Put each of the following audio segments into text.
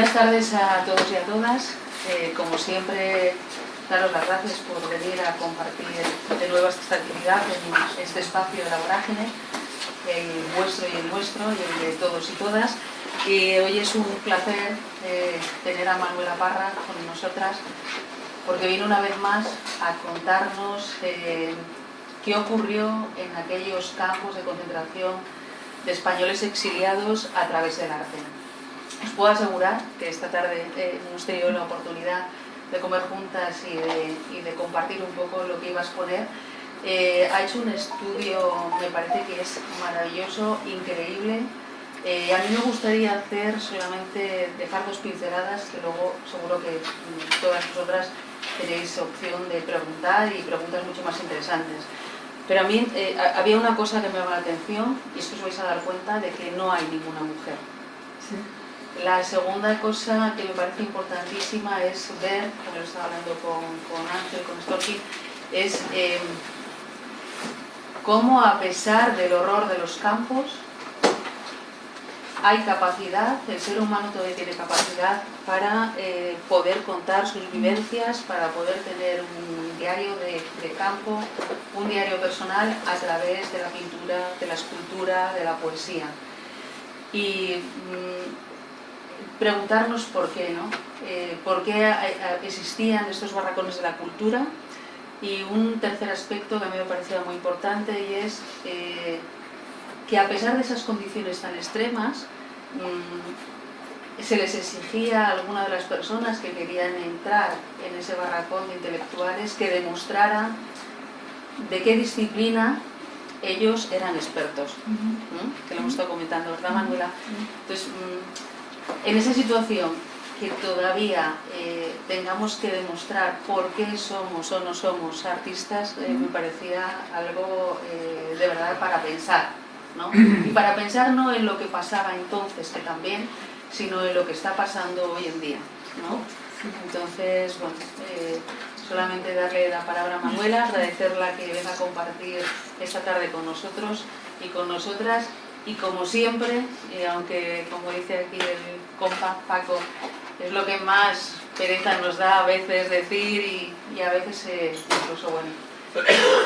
Buenas tardes a todos y a todas. Eh, como siempre, daros las gracias por venir a compartir de nuevo esta actividad en este espacio de la vorágine, el vuestro y el nuestro, y el de todos y todas. Y hoy es un placer eh, tener a Manuela Parra con nosotras, porque vino una vez más a contarnos eh, qué ocurrió en aquellos campos de concentración de españoles exiliados a través del arte. Os puedo asegurar que esta tarde eh, hemos tenido la oportunidad de comer juntas y de, compartir un poco lo que iba a exponer. Eh, ha hecho un estudio, me parece que es maravilloso, increíble. Eh, a mí me gustaría hacer solamente, dejar dos pinceladas, que luego seguro que mm, todas vosotras tenéis opción de preguntar y preguntas mucho más interesantes. Pero a mí había una cosa que me llama la atención y es que os vais a dar cuenta de que no hay ninguna mujer. ¿Sí? La segunda cosa que me parece importantísima es ver, como lo estaba hablando con, con Ángel, con Storky, es em, cómo a pesar del horror de los campos, hay capacidad, el ser humano todavía tiene capacidad para eh, poder contar sus vivencias, para poder tener un diario de, campo, un diario personal a través de la pintura, de la escultura, de la poesía. Y mm, preguntarnos por qué, ¿no? Eh, por qué existían estos barracones de la cultura y un tercer aspecto que a mí me parecía muy importante y es eh, que a pesar de esas condiciones tan extremas mm, se les exigía a alguna de las personas que querían entrar en ese barracón de intelectuales que demostraran de qué disciplina ellos eran expertos, que lo hemos estado comentando, ¿verdad Manuela? Entonces, mm, en esa situación que todavía eh, tengamos que demostrar por qué somos o no somos artistas, eh, me parecía algo eh, de verdad para pensar. ¿no? Y para pensar no en lo que pasaba entonces, que también, sino en lo que está pasando hoy en día. ¿no? Entonces, bueno, solamente darle la palabra a Manuela, agradecerla que venga a compartir esta tarde con nosotros y con nosotras y como siempre, aunque como dice aquí el compa Paco, es lo que más pereza nos da a veces decir y, a veces eh, incluso, bueno,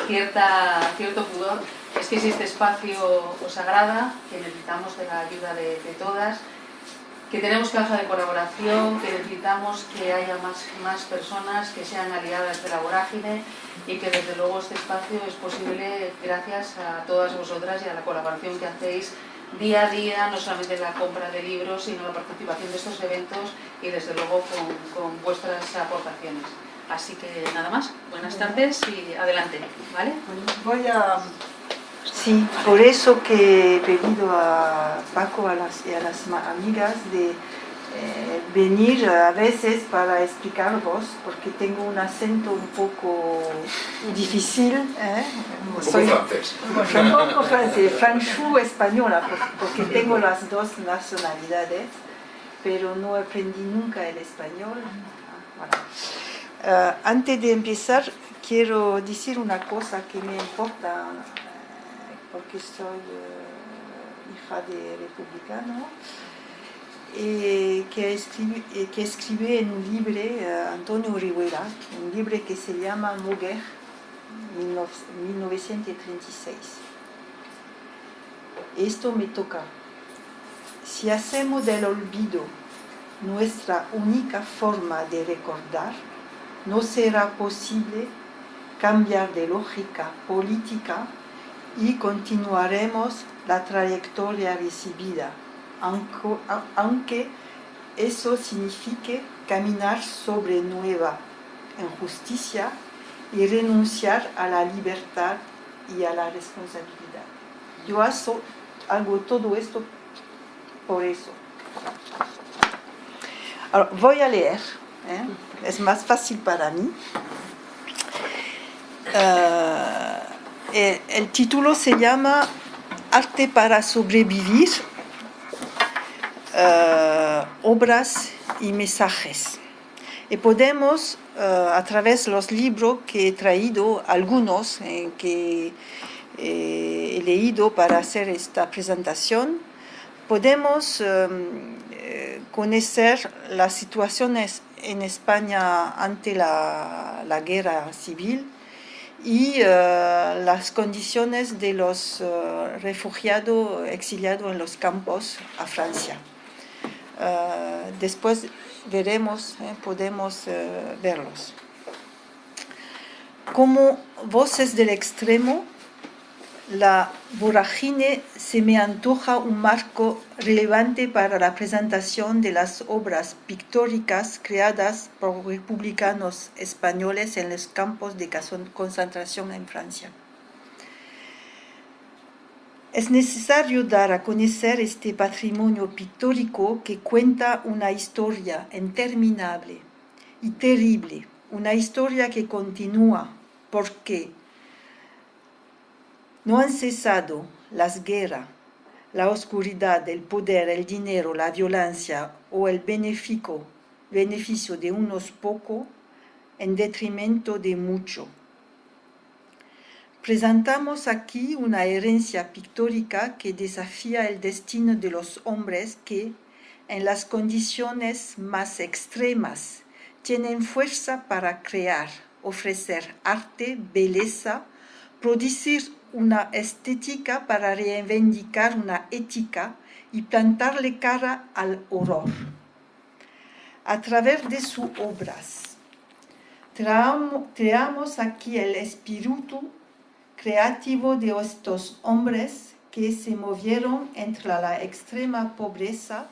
cierta, cierto pudor, es que existe espacio o sagrada, que necesitamos de la ayuda de, todas, que tenemos caja de colaboración, que necesitamos que haya más, más personas que sean aliadas de la vorágine y que desde luego este espacio es posible gracias a todas vosotras y a la colaboración que hacéis día a día, no solamente la compra de libros, sino la participación de estos eventos y desde luego con, vuestras aportaciones. Así que nada más, buenas tardes y adelante, ¿vale? Voy a... Sí, por eso que he pedido a Paco a las, y a las amigas de eh, venir a veces para explicaros, porque tengo un acento un poco difícil. ¿eh? Un poco francés. Un poco francés, franchú española, porque tengo las dos nacionalidades, pero no aprendí nunca el español. Uh, antes de empezar, quiero decir una cosa que me importa, porque soy uh, hija de republicano eh, que, escribe, eh, que escribe en un libro eh, Antonio Rivera, un libro que se llama Mujer, 1936. Esto me toca. Si hacemos del olvido nuestra única forma de recordar, no será posible cambiar de lógica política y continuaremos la trayectoria recibida aunque eso signifique caminar sobre nueva injusticia y renunciar a la libertad y a la responsabilidad. Yo hago todo esto por eso. voy a leer, ¿eh? es más fácil para mí. Eh, el título se llama Arte para sobrevivir eh, obras y mensajes. Y podemos, eh, a través de los libros que he traído, algunos que he leído para hacer esta presentación, podemos conocer las situaciones en España ante la, guerra civil y eh, las condiciones de los eh, refugiados exiliados en los campos a Francia. después veremos, podemos verlos. Como voces del extremo, la vorágine se me antoja un marco relevante para la presentación de las obras pictóricas creadas por republicanos españoles en los campos de concentración en Francia. Es necesario dar a conocer este patrimonio pictórico que cuenta una historia interminable y terrible, una historia que continúa porque no han cesado las guerras, la oscuridad, el poder, el dinero, la violencia o el beneficio, beneficio de unos pocos en detrimento de muchos. Presentamos aquí una herencia pictórica que desafía el destino de los hombres que, en las condiciones más extremas, tienen fuerza para crear, ofrecer arte, belleza, producir una estética para reivindicar una ética y plantarle cara al horror. A través de sus obras, traemos aquí el espíritu creativo de estos hombres que se movieron entre la extrema pobreza,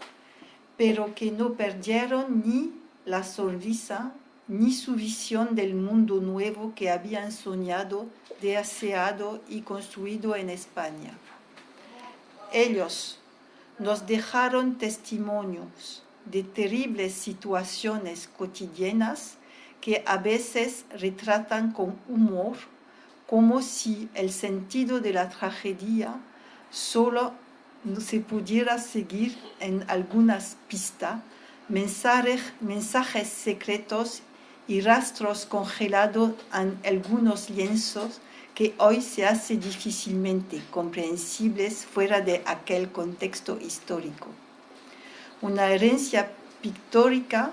pero que no perdieron ni la sonrisa ni su visión del mundo nuevo que habían soñado, deseado y construido en España. Ellos nos dejaron testimonios de terribles situaciones cotidianas que a veces retratan con humor, como si el sentido de la tragedia solo se pudiera seguir en algunas pistas, mensajes, mensajes secretos y rastros congelados en algunos lienzos que hoy se hace difícilmente comprensibles fuera de aquel contexto histórico. Una herencia pictórica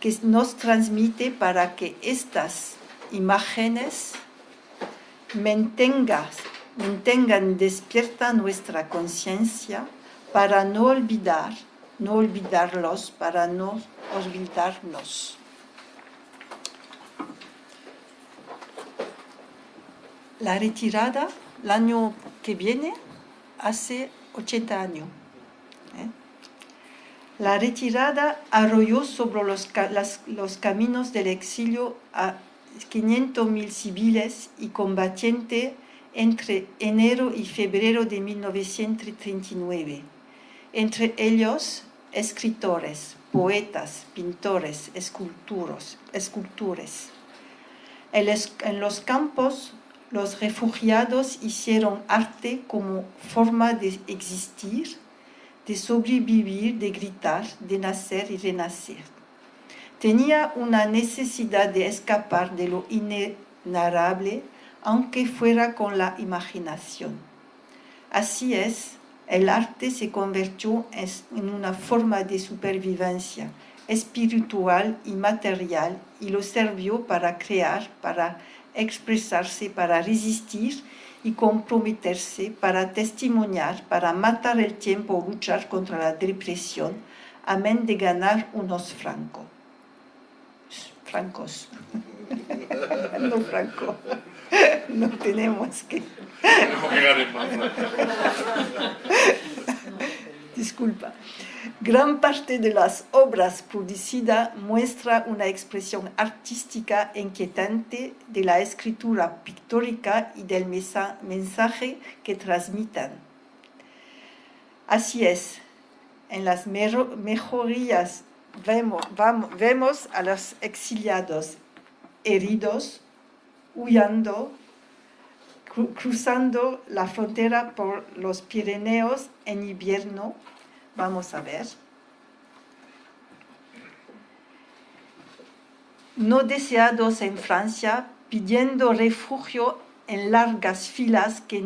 que nos transmite para que estas imágenes mantengan, mantengan despierta nuestra conciencia para no olvidar, no olvidarlos, para no olvidarnos. La retirada el año que viene hace 80 años. ¿eh? La retirada arrolló sobre los, caminos del exilio a 500.000 civiles y combatientes entre enero y febrero de 1939. Entre ellos, escritores, poetas, pintores, esculturos, escultores. En los campos los refugiados hicieron arte como forma de existir, de sobrevivir, de gritar, de nacer y renacer. Tenía una necesidad de escapar de lo inenarrable, aunque fuera con la imaginación. Así es, el arte se convirtió en una forma de supervivencia espiritual y material y lo sirvió para crear, para expresarse, para resistir y comprometerse, para testimoniar, para matar el tiempo o luchar contra la depresión, amén de ganar unos francos. Francos. no franco. No tenemos que... Disculpa. Gran parte de las obras producidas muestra una expresión artística inquietante de la escritura pictórica y del mensaje que transmitan. Así es, en las mejorías vemos, vemos a los exiliados heridos, huyendo, cruzando la frontera por los Pirineos en invierno, Vamos a ver. No deseados en Francia, pidiendo refugio en largas filas que,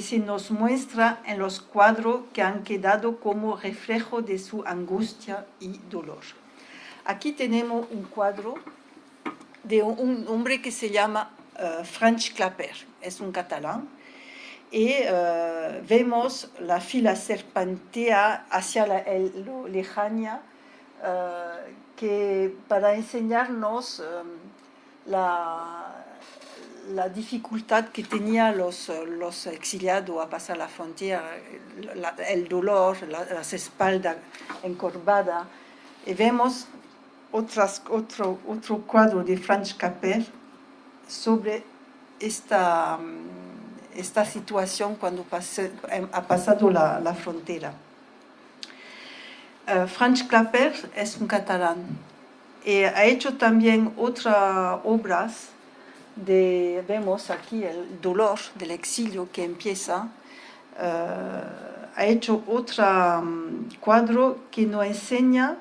se nos muestra en los cuadros que han quedado como reflejo de su angustia y dolor. Aquí tenemos un cuadro de un hombre que se llama uh, Franz Clapper, es un catalán, y uh, vemos la fila serpentea hacia la el, lo uh, que para enseñarnos um, la, la, dificultad que tenían los, los, exiliados a pasar la frontera, la, el dolor, la, las espaldas encorvadas, y vemos otras, otro, otro cuadro de Franz Capel sobre esta, mm, esta situación cuando pase, em, ha pasado la, la frontera. Uh, Franz Claper es un catalán y ha hecho también otras obras de, vemos aquí el dolor del exilio que empieza, uh, ha hecho otro um, cuadro que nos enseña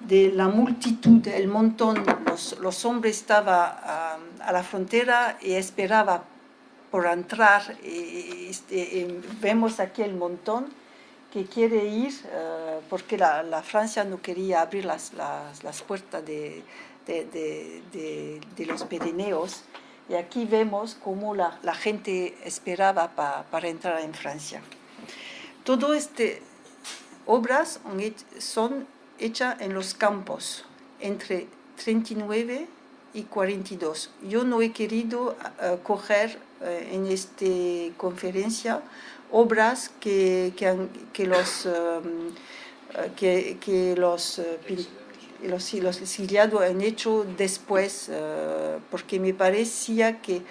de la multitud, el montón, los, los hombres estaban um, a la frontera y esperaban por entrar. Vemos aquí el montón que quiere ir uh, porque la, Francia no quería abrir las, puertas de, los Pirineos. Y aquí vemos cómo la, gente esperaba pa, para entrar en Francia. Todo este obras son hecha en los campos entre 39 y 42. Yo no he querido uh, coger uh, en esta conferencia obras que, que, han, que los, um, que, los, los, los han hecho después, porque me parecía que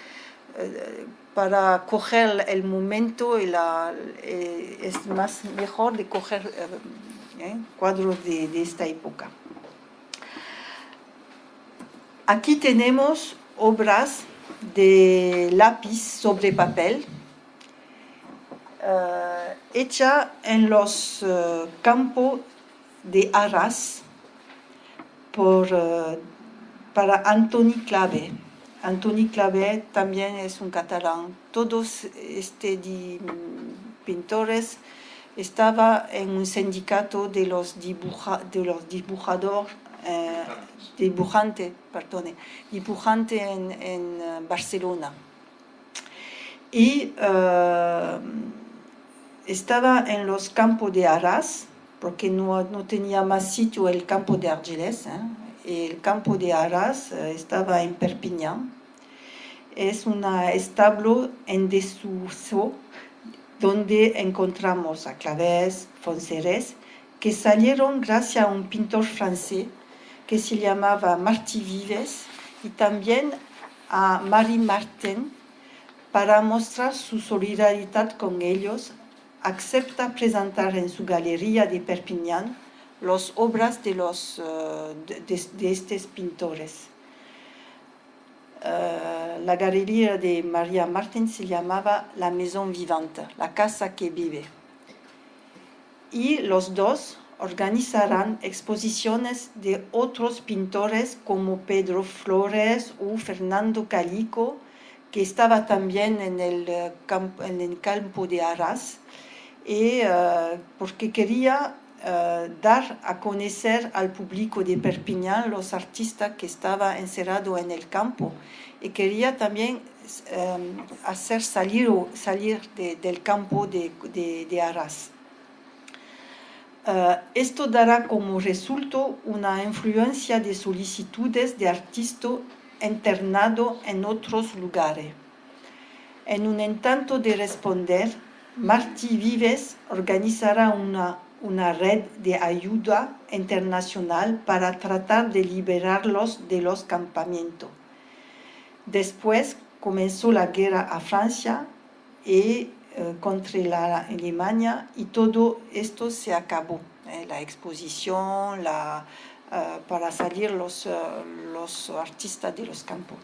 para coger el momento eh, es más mejor de coger ¿eh? cuadros de, de, esta época. Aquí tenemos obras de lápiz sobre papel, uh, hecha en los uh, campos de Arras por, uh, para Antoni Clave. Antoni Clave también es un catalán. Todos estos pintores estaba en un sindicato de los, de los dibujadores, eh, dibujante, perdone, en, eh, Barcelona. Y uh, estaba en los campos de Arras, porque no, no tenía más sitio el campo de Argelès. ¿eh? El campo de Arras estaba en Perpignan. Es un establo en desuso donde encontramos a Clavés, Fonserés, que salieron gracias a un pintor francés que se llamaba Martí Vives y también a Marie Martin para mostrar su solidaridad con ellos, acepta presentar en su galería de Perpignan las obras de, los, de, de estos pintores. Uh, la galería de María Martín se llamaba La Maison Vivante, la casa que vive. Y los dos organizarán exposiciones de otros pintores como Pedro Flores o Fernando Calico, que estaba también en el, uh, campo, de Arras, y, uh, porque quería Uh, dar a conocer al público de Perpignan los artistas que estaban encerrados en el campo y quería también hacer salir, salir de, del campo de, de, de Arras. Uh, esto dará como resultado una influencia de solicitudes de artistas internados en otros lugares. En un intento de responder, Martí Vives organizará una una red de ayuda internacional para tratar de liberarlos de los campamentos. Después comenzó la guerra a Francia y eh, contra la Alemania y todo esto se acabó. Eh, la exposición, la, eh, para salir los, eh, los artistas de los campos.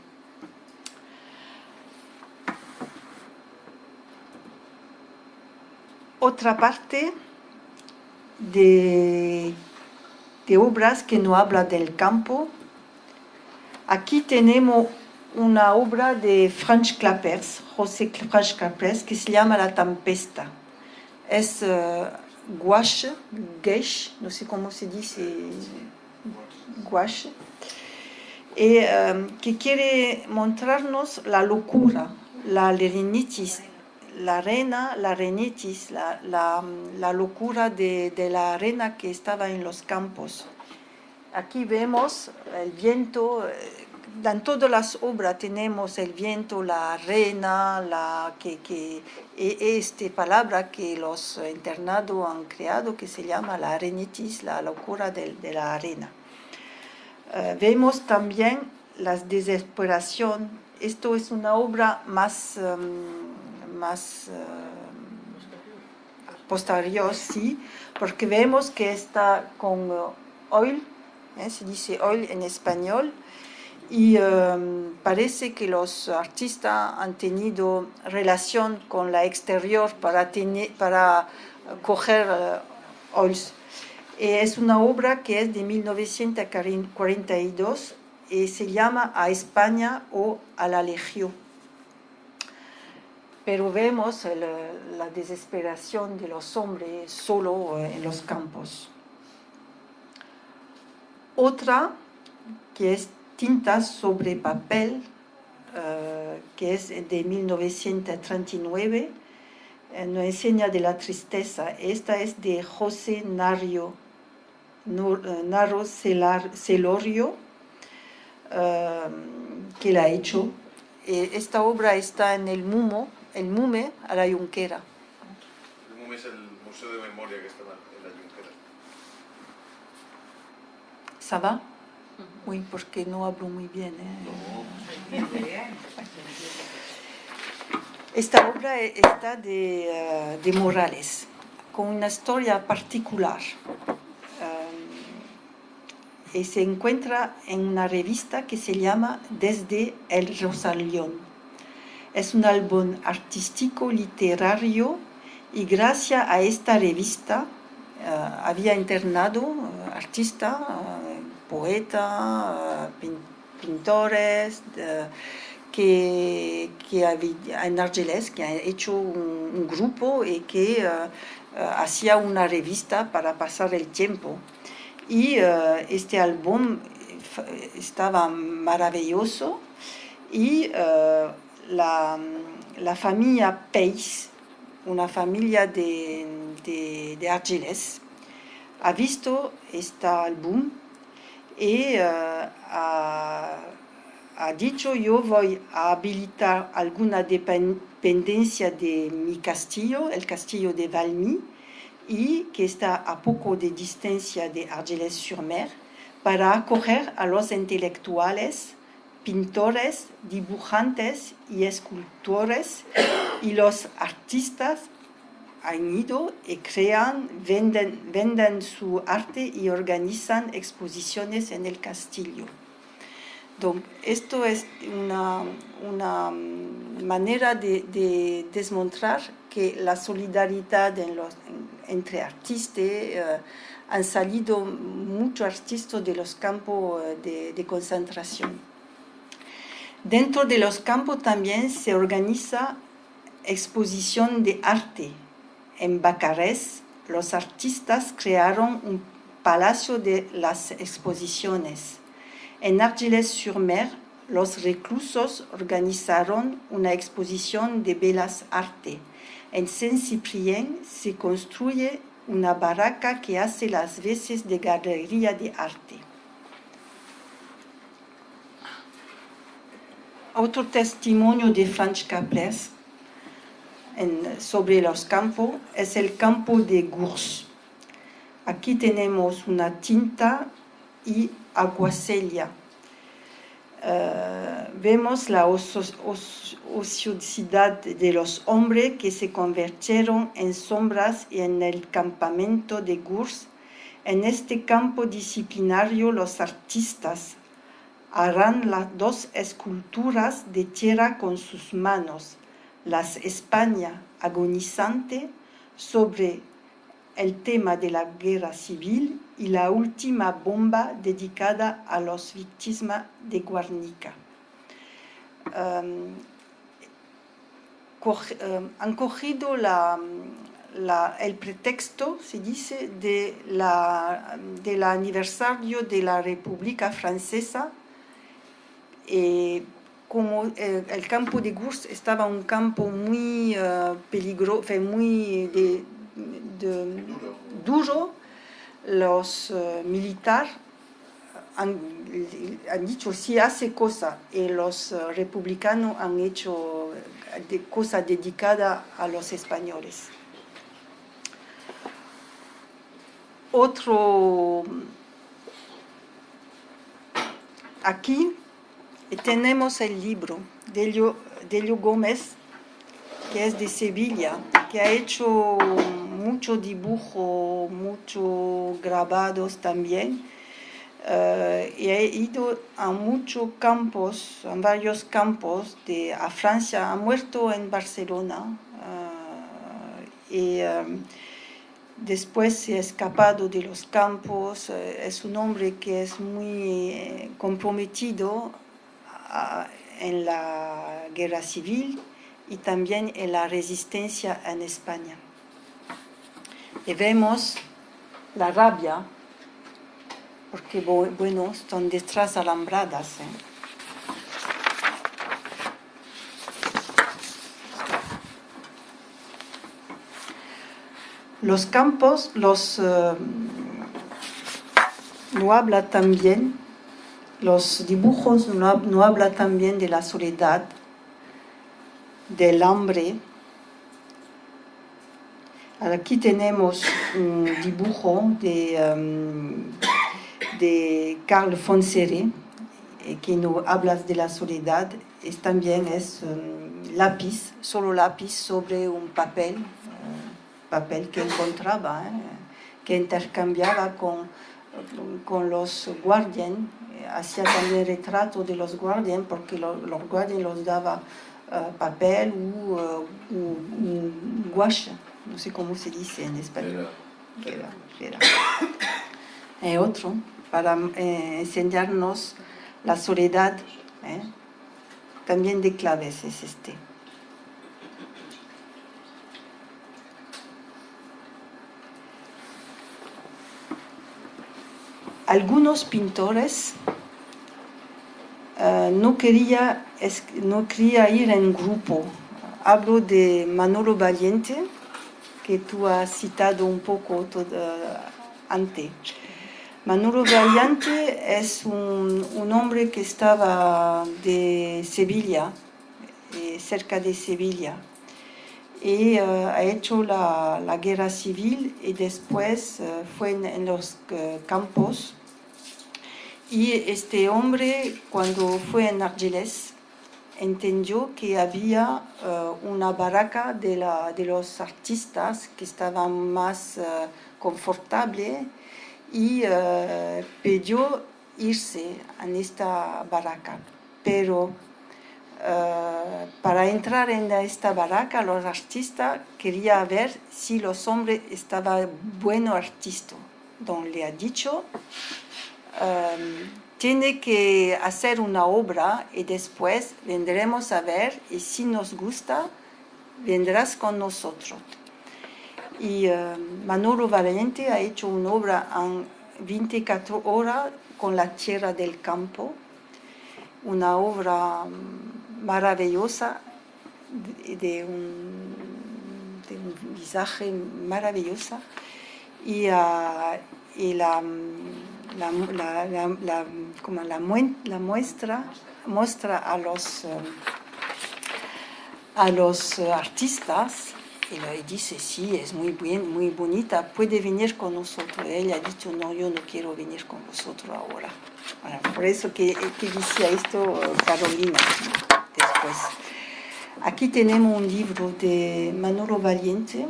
Otra parte de, de obras que no habla del campo. Aquí tenemos una obra de Franz Clapers, José Franz Clapers, que se llama La Tempesta. Es uh, gouache, no sé cómo se dice, gouache, y um, que quiere mostrarnos la locura, la renitis, la reina, la renitis, la, locura de, la reina que estaba en los campos. Aquí vemos el viento, en todas las obras tenemos el viento, la reina, la, que, que, e, esta palabra que los internados han creado que se llama la arenitis, la locura de, la arena. Uh, vemos también la desesperación. Esto es una obra más, um, más uh, posterior, sí, porque vemos que está con oil, ¿eh? se dice oil en español, y um, parece que los artistas han tenido relación con la exterior para, tener, para coger uh, oils. Es una obra que es de 1942 y se llama A España o a la Legión. Pero vemos el, la desesperación de los hombres solo en los campos. Otra que es tintas sobre papel, uh, que es de 1939, eh, nos enseña de la tristeza. Esta es de José Nario, Naro Celorio, uh, que la ha hecho. Esta obra está en el MUMO, el MUME a la Junquera. El MUME es el Museo de Memoria que está en la Junquera. ¿Ça Oui, porque no hablo muy bien. ¿eh? No. Esta obra está de, uh, de Morales, con una historia particular. Um, y se encuentra en una revista que se llama Desde el Rosalión. Es un álbum artístico literario y gracias a esta revista uh, había internado uh, artista poetas, pintores, de, que, que había, en Argelès, que han hecho un, grupo y que uh, hacía una revista para pasar el tiempo. Y uh, este álbum estaba maravilloso y la, la, familia Peis, una familia de, de, de Argelès, ha visto este álbum y uh, ha, ha, dicho yo voy a habilitar alguna dependencia de mi castillo, el castillo de Valmy, y que está a poco de distancia de Argelès-sur-Mer, para acoger a los intelectuales, pintores, dibujantes y escultores y los artistas han ido y crean, venden, su arte y organizan exposiciones en el castillo. Esto es una, una manera de, de, demostrar que la solidaridad entre artistas, eh, han salido muchos artistas de los campos eh, de concentración. Dentro de los campos también se organiza exposición de arte, en Bucarest, los artistas crearon un palacio de las exposiciones. En Argelès-sur-Mer, los reclusos organizaron una exposición de Bellas Artes. En Saint-Cyprien se construye una barraca que hace las veces de galería de arte. Otro testimonio de Franz Caplès sobre los campos es el campo de Gurs. Aquí tenemos una tinta y aguacelia. Uh, vemos la ociosidad de los hombres que se convirtieron en sombras y en el campamento de Gurs. En este campo disciplinario los artistas harán las dos esculturas de tierra con sus manos las España agonizante sobre el tema de la guerra civil y la última bomba dedicada a las víctimas de Guernica. um, han cogido el pretexto, se dice, de la, del aniversario de la República Francesa. Eh, como eh, el campo de Gurs estaba un campo muy peligroso, muy de- de- duro, los militares han, han dicho si hace cosa y los eh, republicanos han hecho de, cosa dedicada a los españoles. Otro, aquí tenemos el libro de Elio, de Gómez, que es de Sevilla, que ha hecho mucho dibujo, muchos grabados también. Eh, y he ido a muchos campos, a varios campos de a Francia, ha muerto en Barcelona eh, y eh, después se ha escapado de los campos. eh, es un hombre que es muy comprometido en la guerra civil y también en la resistencia en España. Y vemos la rabia porque bu- bueno, son detrás alambradas. ¿eh? Los campos, los eh, no habla también, los dibujos no, no habla también de la soledad, del hambre. Aquí tenemos un dibujo de em, Carl Fonsere, eh, que no habla de la soledad, es también es lápiz, solo lápiz sobre un papel, papel que encontraba, eh, que intercambiaba con, con los guardias, eh, hacía también retrato de los guardias, porque lo- los guardias los daba eh, papel u, eh, u- un gouache, no sé cómo se dice en español. Era- Cera, cera. Eh, otro, para eh, enseñarnos la soledad, ¿eh? también de claves es este. Algunos pintores eh, no, quería, no quería ir en grupo. Hablo de Manolo Valiente, que tú has citado un poco todo, antes. Manolo Valiente es un, hombre que estaba de Sevilla, eh, cerca de Sevilla, y eh, ha hecho la, la guerra civil y después eh, fue en, los eh, campos. Y este hombre, cuando fue en Argelès, entendió que había eh, una barraca de, la- de los artistas que estaban más eh, confortables y eh, pidió irse en esta barraca. Pero para entrar en esta barraca, los artistas querían ver si los hombres estaban buenos artistas. Don le ha dicho, eh, tiene que hacer una obra y después vendremos a ver y si nos gusta, vendrás con nosotros. Y eh, Manolo Valiente ha hecho una obra en 24 horas con la tierra del campo, una obra mm, maravillosa de, de un, de un visaje maravillosa y, ah, y la, la, la, la- como la, muestra muestra a los, eh, a los eh, artistas y le dice, sí, es muy bien, muy bonita, puede venir con nosotros. Ella ha dicho, no, yo no quiero venir con vosotros ahora. Bueno, por eso que, que decía esto eh, Carolina después. Aquí tenemos un libro de Manolo Valiente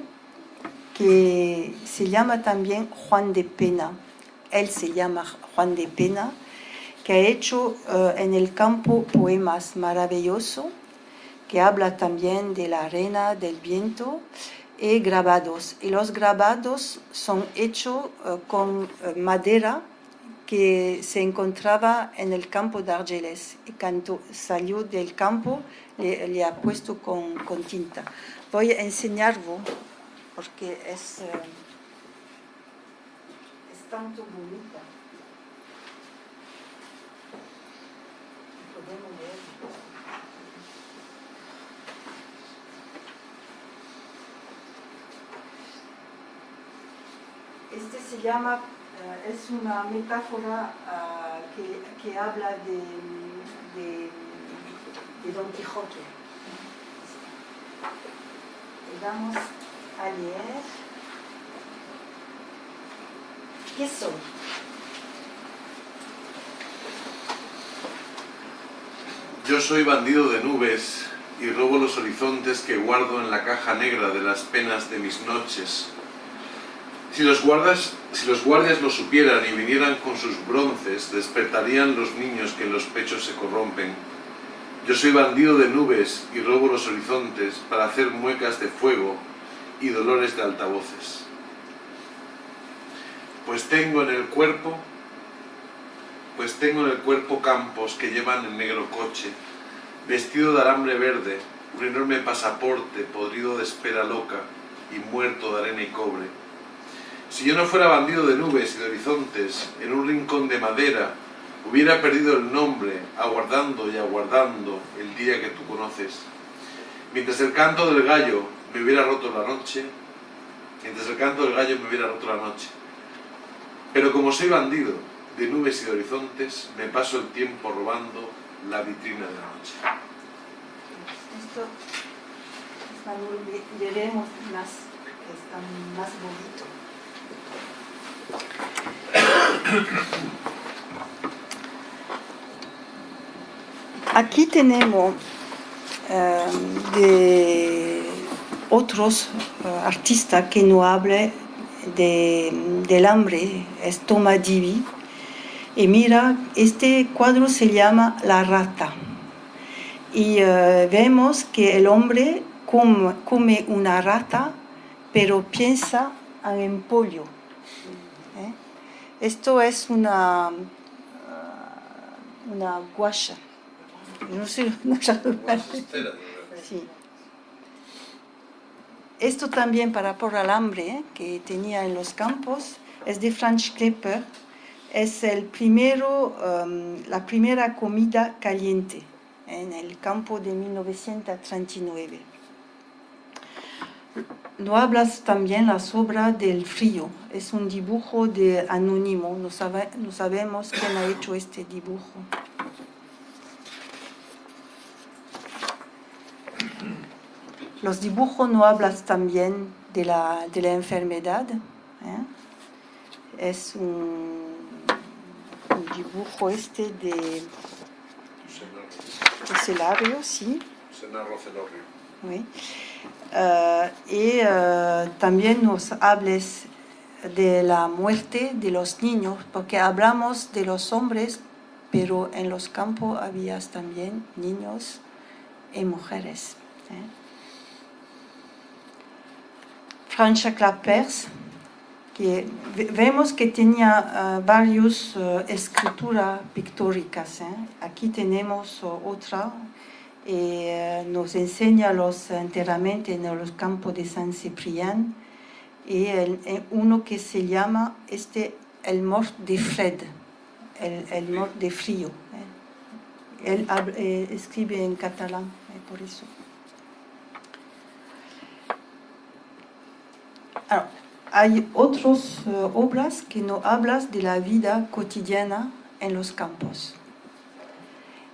que se llama también Juan de Pena. Él se llama Juan de Pena, que ha hecho eh, en el campo poemas maravillosos, que habla también de la arena, del viento, y grabados. Y los grabados son hechos eh, con eh, madera que se encontraba en el campo de Argelès y cuando salió del campo le, ha puesto con, tinta. Voy a enseñarlo porque es tanto bonita. Podemos ver. Este se llama, eh, es una metáfora ah, que, que habla de, de, de Don Quijote. Vamos a leer. Yo soy bandido de nubes y robo los horizontes que guardo en la caja negra de las penas de mis noches. Si los, guardas, si los guardias lo supieran y vinieran con sus bronces, despertarían los niños que en los pechos se corrompen. Yo soy bandido de nubes y robo los horizontes para hacer muecas de fuego y dolores de altavoces. Pues tengo en el cuerpo, pues tengo en el cuerpo campos que llevan en negro coche, vestido de alambre verde, un enorme pasaporte podrido de espera loca y muerto de arena y cobre. Si yo no fuera bandido de nubes y de horizontes, en un rincón de madera, hubiera perdido el nombre, aguardando y aguardando el día que tú conoces. Mientras el canto del gallo me hubiera roto la noche, mientras el canto del gallo me hubiera roto la noche. Pero como soy bandido de nubes y de horizontes, me paso el tiempo robando la vitrina de la noche. Esto cuando le- leeremos más, que está más bonito. Aquí tenemos eh, de otros eh, artistas que no hablan de, del hambre, es. Y mira, este cuadro se llama La rata. Y eh, vemos que el hombre come, una rata, pero piensa en pollo. ¿eh? Esto es una, una. Esto también para por alambre que tenía en los campos es de Franz Klepper. Es el primero, um, la primera comida caliente en el campo de 1939. No hablas también la sobra del frío. Es un dibujo de anónimo. No sabemos quién ha hecho este dibujo. Los dibujos no hablas también de la, de la enfermedad. ¿eh? Es un, un dibujo este de, Celario, sí. Celorrio. Oui. Eh, y eh, también nos hables de la muerte de los niños, porque hablamos de los hombres, pero en los campos había también niños y mujeres. ¿eh? Francia Clapers, que ve- vemos que tenía eh, varias escrituras pictóricas. ¿eh? Aquí tenemos eh, otra eh, nos enseña los enterramientos en los campos de San Ciprián y uno que se llama este el mort de Fred, el, mort de frío. ¿eh? Él eh, escribe en catalán, eh, por eso. Ah, hay otras eh, obras que no hablas de la vida cotidiana en los campos.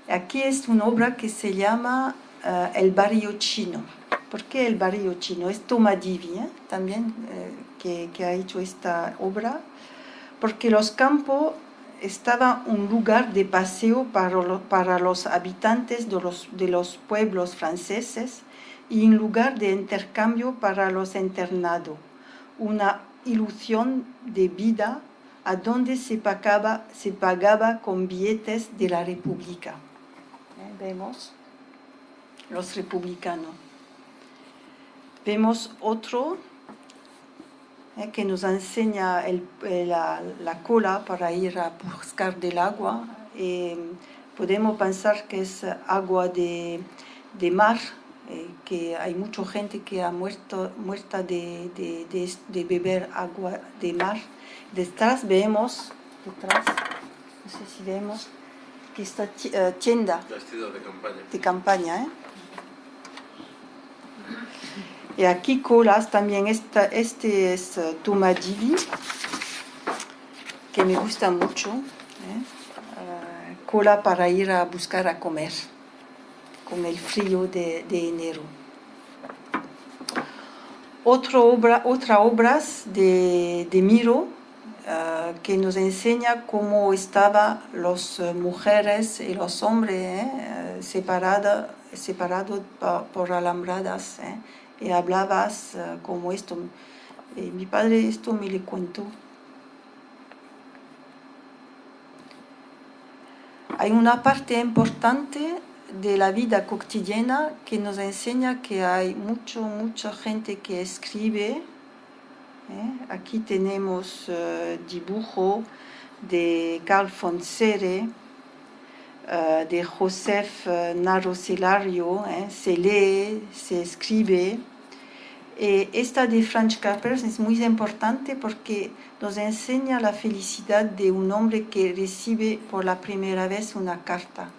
Aquí es una obra que se llama eh, El barrio chino. ¿Por qué el barrio chino? Es Thomas Divi ¿eh? también eh, que, ha hecho esta obra. Porque los campos estaban un lugar de paseo para los habitantes de los, de los pueblos franceses y un lugar de intercambio para los internados. Una ilusión de vida a donde se pagaba, se pagaba con billetes de la República. ¿Eh? Vemos los republicanos. Vemos otro, ¿eh? que nos enseña el, la, la, cola para ir a buscar del agua. Podemos pensar que es agua de mar, eh, que hay mucha gente que ha muerto muerta de, de, de, de, beber agua de mar. Detrás vemos, detrás, no sé si vemos, que esta uh, tienda de campaña. De campaña ¿eh? Y aquí colas también, esta, este es uh, que me gusta mucho. ¿eh? Uh, cola para ir a buscar a comer con el frío de, enero. Otra obra, otra obras de, de Miro uh, que nos enseña cómo estaban las mujeres y los hombres eh, separados separado por alambradas. Eh, y hablabas uh, como esto. Eh, mi padre esto me le contó. Hay una parte importante de la vida cotidiana que nos enseña que hay mucho, mucha gente que escribe. ¿eh? Aquí tenemos uh, dibujo de Carl von Serre, uh, de Joseph uh, Narosilario, ¿eh? se lee, se escribe. Y esta de Franz Capers es muy importante porque nos enseña la felicidad de un hombre que recibe por la primera vez una carta.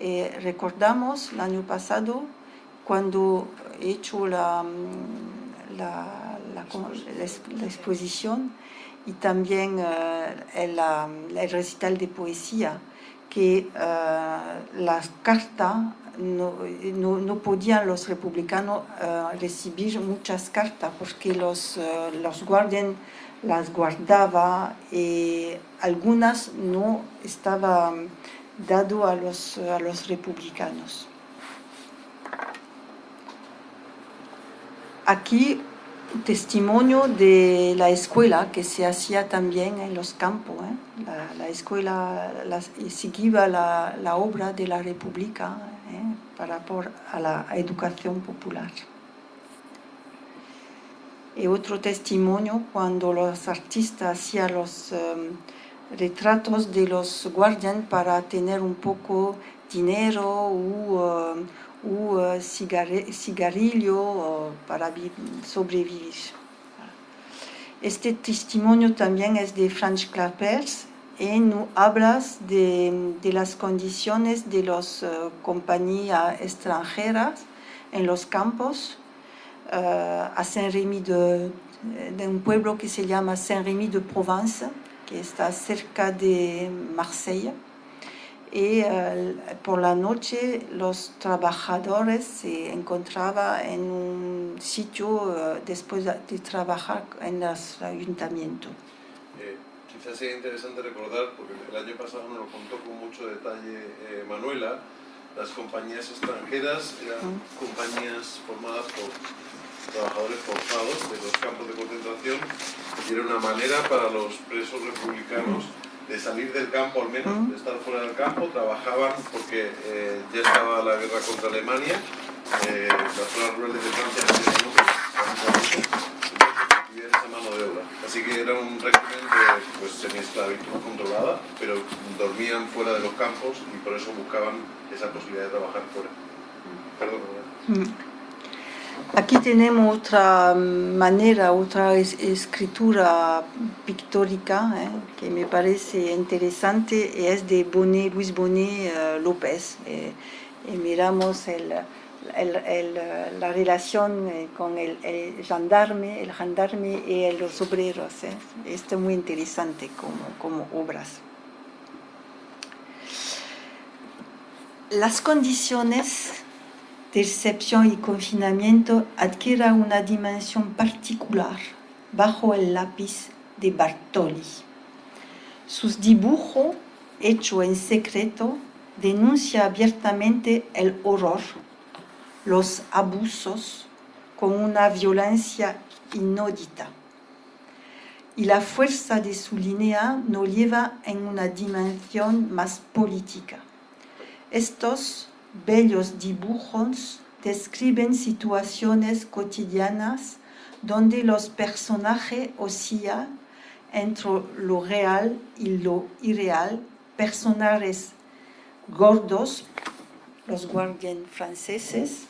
Eh, recordamos el año pasado cuando he hecho la, la, la, la exposición. y también uh, el, el, recital de poesía, que uh, las cartas no, no, no, podían los republicanos recibir muchas cartas porque los, los guardias las guardaba y algunas no estaban dado a los, a los republicanos. Aquí testimonio de la escuela que se hacía también en los campos. ¿eh? La, la, escuela la, seguía la, la, obra de la República ¿eh? para por a la educación popular. Y otro testimonio cuando los artistas hacían los um, retratos de los guardianes para tener un poco dinero u, uh, u uh, cigarrillo uh, para sobrevivir. Este testimonio también es de Franz Clapers. Y no hablas de, de, las condiciones de las uh, compañías extranjeras en los campos. A Saint-Rémy de, de, un pueblo que se llama Saint-Rémy de Provence que está cerca de Marsella. Y uh, por la noche los trabajadores se encontraban en un sitio uh, después de trabajar en el ayuntamiento. Eh, quizás sea interesante recordar, porque el año pasado nos lo contó con mucho detalle eh, Manuela, las compañías extranjeras eran compañías formadas por trabajadores forzados de los campos de concentración y era una manera para los presos republicanos de salir del campo al menos, de estar fuera del campo, trabajaban porque eh, ya estaba la guerra contra Alemania, eh, las zonas rurales de Francia no esa mano de obra. Así que era un régimen de pues, semi-esclavitud controlada, pero dormían fuera de los campos y por eso buscaban esa posibilidad de trabajar fuera. Perdón. Mm. Aquí tenemos otra manera, otra es, escritura pictórica eh, que me parece interesante, es de Bonet, Luis Bonet uh, López. Eh, y miramos el, el, el, la relación eh, con el, gendarme, el gendarme y los obreros. Eh. Esto es muy interesante como, como obras. Las condiciones de recepción y confinamiento adquiera una dimensión particular bajo el lápiz de Bartoli. Sus dibujos, hecho en secreto, denuncia abiertamente el horror, los abusos, con una violencia inaudita. Y la fuerza de su línea nos lleva en una dimensión más política. Estos bellos dibujos describen situaciones cotidianas donde los personajes oscillan entre lo real y lo irreal, personajes gordos, los guardianes franceses,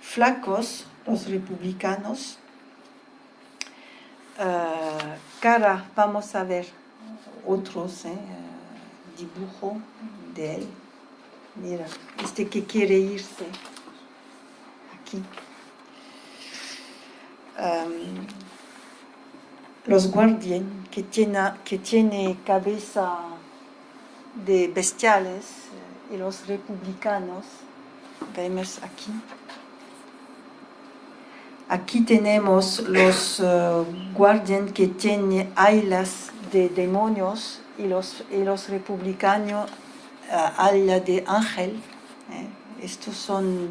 flacos, los republicanos, uh, cara, vamos a ver otros eh, dibujos de él. Mira, este que quiere irse aquí. Um, los guardianes que tiene, que tiene cabeza de bestiales eh, y los republicanos, vemos aquí. Aquí tenemos los uh, guardianes que tienen alas de demonios y los, y los republicanos alas de ángel. Eh. Estos son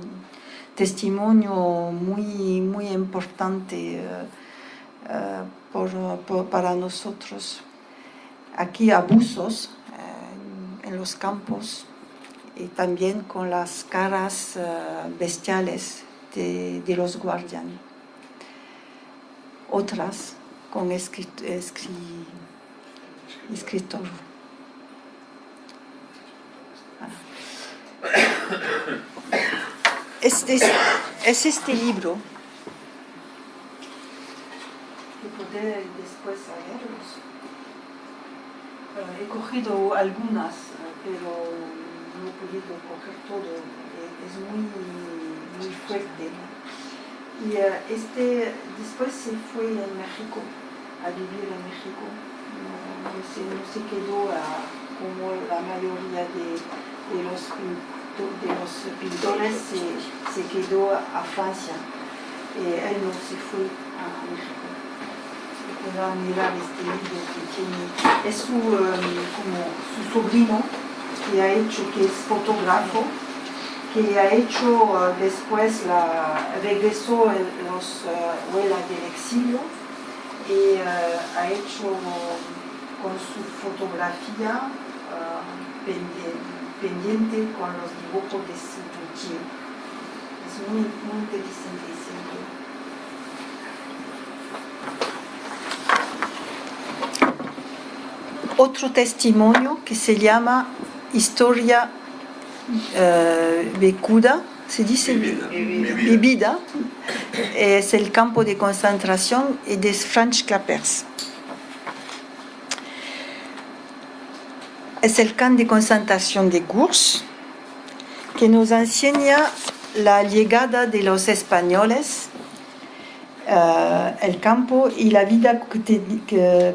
testimonios muy, muy importantes por, por, para nosotros. Aquí abusos en los campos y también con las caras bestiales de, los guardianes otras con escrit, escrit, escritor. Es, es, es, este libro que podré después leerlos. He cogido algunas, pero no he podido coger todo. Es muy, muy fuerte. Y uh, este después se fue a México, a vivir en México. No, se, no se, quedó como la mayoría de, de, los, de los, pintores se, se, quedó a Francia. Eh, él no se fue a México. Mirar este es su, um, como su sobrino que ha hecho, que es fotógrafo que ha hecho después, la, regresó en los uh, del exilio y uh, ha hecho con su fotografía pendiente, pendiente, con los dibujos de su tío. Es muy, muy interesante ese Otro testimonio que se llama Historia eh, Becuda, se dice Bebida, es el campo de concentración de Franz Clapers. Es el campo de concentración de Gurs, que nos enseña la llegada de los españoles, uh, el campo y la vida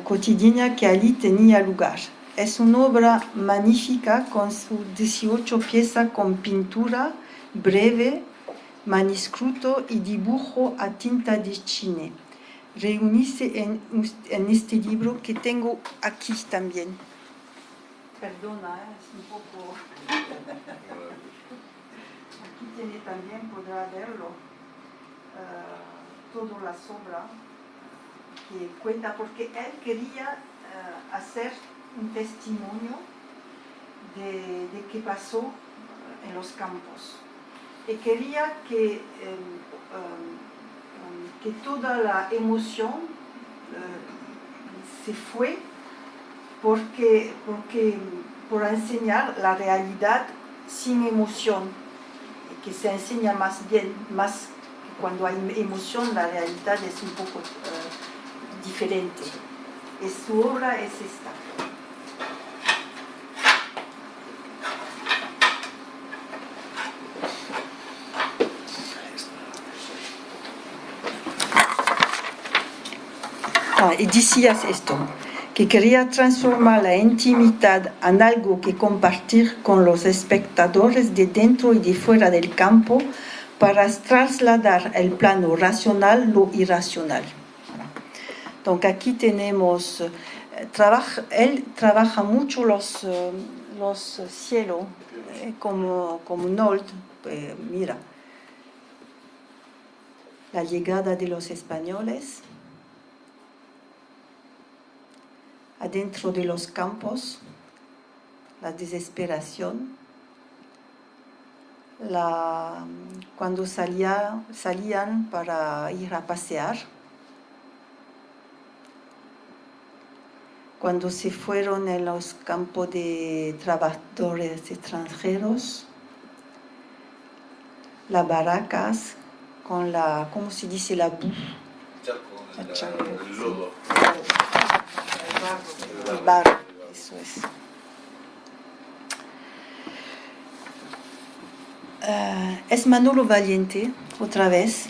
cotidiana que allí tenía lugar. Es una obra magnífica con sus 18 piezas con pintura breve, manuscrito y dibujo a tinta de chine. Reunirse en, en, este libro que tengo aquí también. Perdona, ¿eh? es un poco... aquí tiene también, podrá verlo, uh, toda la obra que cuenta, porque él quería uh, hacer un testimonio de, de qué pasó en los campos. Y quería que, eh, um, que toda la emoción se fue porque, porque, por enseñar la realidad sin emoción, que se enseña más bien, más cuando hay emoción, la realidad es un poco uh, diferente. Y su obra es esta. y decías esto, que quería transformar la intimidad en algo que compartir con los espectadores de dentro y de fuera del campo para trasladar el plano racional lo irracional. Donc aquí tenemos, eh, trabaja, él trabaja mucho los, eh, los cielos eh, como, como Nold, mira, la llegada de los españoles, adentro de los campos, la desesperación, la, cuando salía, salían para ir a pasear, cuando se fueron en los campos de trabajadores extranjeros, las barracas con la, ¿cómo se dice? La bu. El, lodo. Eh, es Manolo Valiente, otra vez,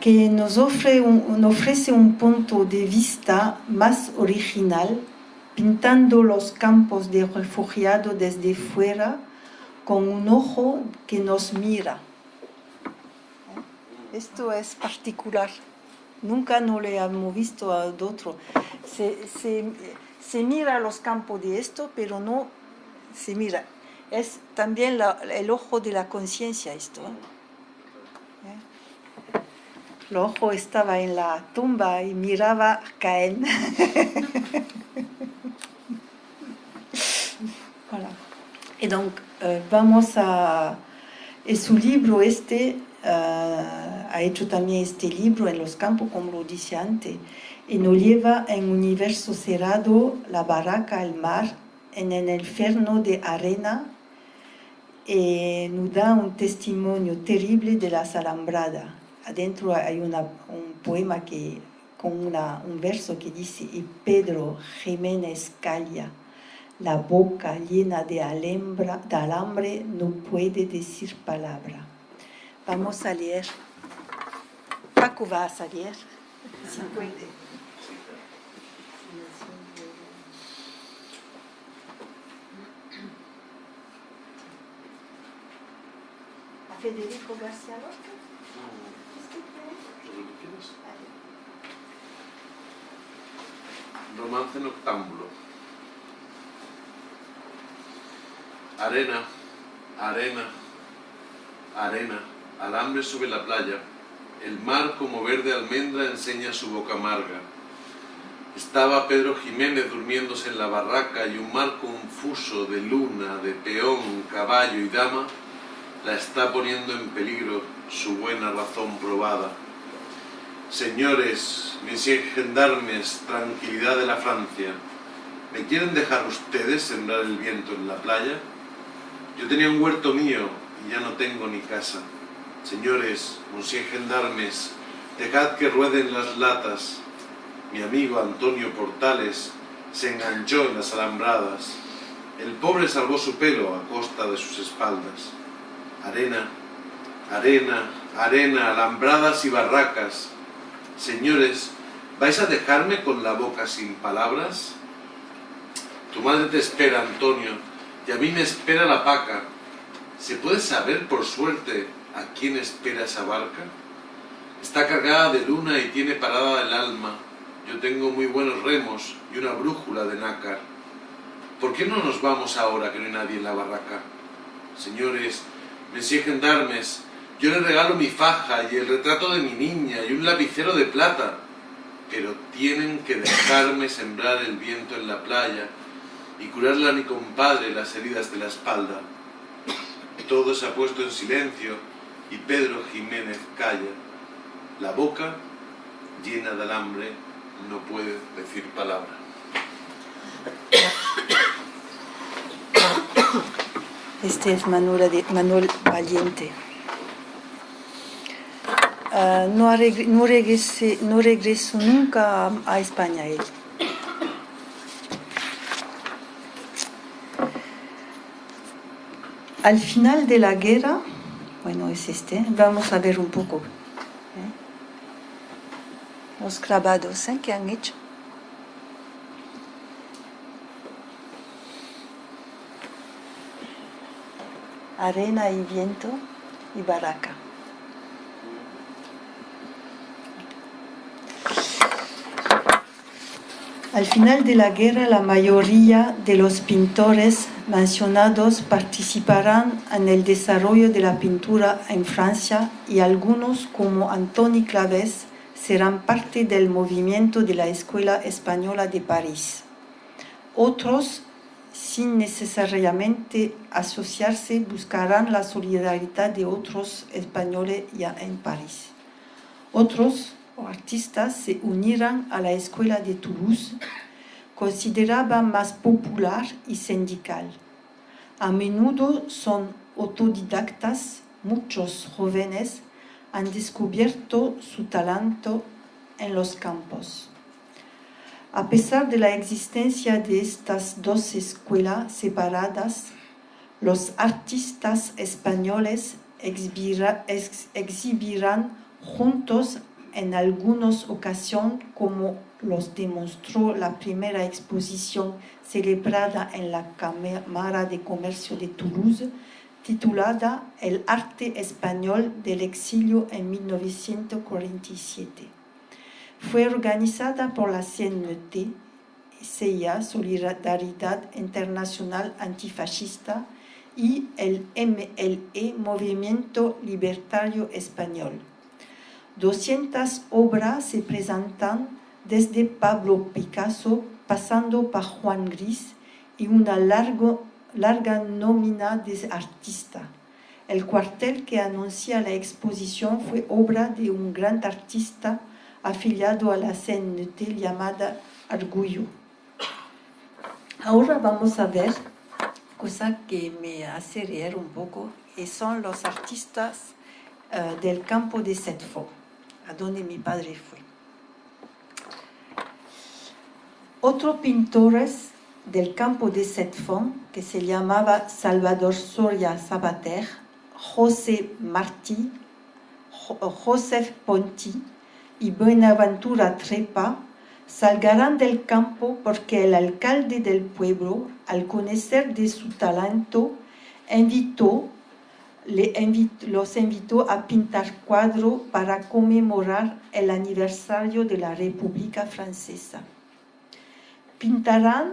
que nos ofrece un punto de vista más original, pintando los campos de refugiados desde fuera con un ojo que nos mira. Esto es particular. Nunca no le hemos visto a otro. Se, se, se mira los campos de esto, pero no se mira. Es también el ojo de la conciencia esto. ¿eh? El ojo estaba en la tumba y miraba a Caen. voilà. Et donc, euh, vamos a... Et su libro este uh, ha hecho también este libro en los campos, como lo dice antes, y nos lleva en un universo cerrado, la barraca, el mar, en el inferno de arena, y nos da un testimonio terrible de las alambradas. Adentro hay una, un poema que, con una, un verso que dice, y Pedro Jiménez calla, la boca llena de, alembra, de alambre no puede decir palabra. Vamos a leer. Paco va a salir, si puede. ¿A Federico García Lorca? Lo que quieras. Romance noctámbulo. Arena, arena, arena, alambre sobre la playa. El mar como verde almendra enseña su boca amarga. Estaba Pedro Jiménez durmiéndose en la barraca y un mar confuso de luna, de peón, caballo y dama la está poniendo en peligro su buena razón probada. Señores, messieurs gendarmes, tranquilidad de la Francia, ¿me quieren dejar ustedes sembrar el viento en la playa? Yo tenía un huerto mío y ya no tengo ni casa. Señores, monsieur gendarmes, dejad que rueden las latas. Mi amigo Antonio Portales se enganchó en las alambradas. El pobre salvó su pelo a costa de sus espaldas. Arena, arena, arena, alambradas y barracas. Señores, ¿vais a dejarme con la boca sin palabras? Tu madre te espera, Antonio, y a mí me espera la paca. ¿Se puede saber, por suerte, a quién espera esa barca? Está cargada de luna y tiene parada el alma. Yo tengo muy buenos remos y una brújula de nácar. ¿Por qué no nos vamos ahora que no hay nadie en la barraca? Señores, Monsieur Gendarmes, yo le regalo mi faja y el retrato de mi niña y un lapicero de plata, pero tienen que dejarme sembrar el viento en la playa y curarle a mi compadre las heridas de la espalda. Todo se ha puesto en silencio y Pedro Jiménez calla. La boca, llena de alambre, no puede decir palabra. Este es Manuel, Manuel Valiente. Uh, no, regre, no, regrese, no, regresó nunca a, a España él. Al final de la guerra, bueno, es este, vamos a ver un poco ¿eh? los grabados ¿eh? que han hecho. arena y viento y barraca. Al final de la guerra, la mayoría de los pintores mencionados participarán en el desarrollo de la pintura en Francia y algunos, como Antoni Claves, serán parte del movimiento de la Escuela Española de París. Otros sin necesariamente asociarse, buscarán la solidaridad de otros españoles ya en París. Otros artistas se unirán a la escuela de Toulouse consideraba más popular y sindical. A menudo son autodidactas, muchos jóvenes han descubierto su talento en los campos. A pesar de la existencia de estas dos escuelas separadas, los artistas españoles exhibirán juntos en algunas ocasiones como los demostró la primera exposición celebrada en la Cámara de Comercio de Toulouse, titulada El arte español del exilio en 1947. Fue organizada por la CNT, CIA, Solidaridad Internacional Antifascista, y el MLE, Movimiento Libertario Español. 200 obras se presentan desde Pablo Picasso, pasando por Juan Gris y una largo, larga nómina de artistas. El cuartel que anuncia la exposición fue obra de un gran artista afiliado a la CNT llamada Argullo. Ahora vamos a ver cosa que me hace reír un poco y son los artistas uh, del campo de Setfo, a donde mi padre fue. Otro pintores del campo de Setfon, que se llamaba Salvador Soria Sabater, José Martí, Joseph Ponti y Buenaventura Trepa, salgarán del campo porque el alcalde del pueblo, al conocer de su talento, invitó, los invitó a pintar cuadros para conmemorar el aniversario de la República Francesa. Pintarán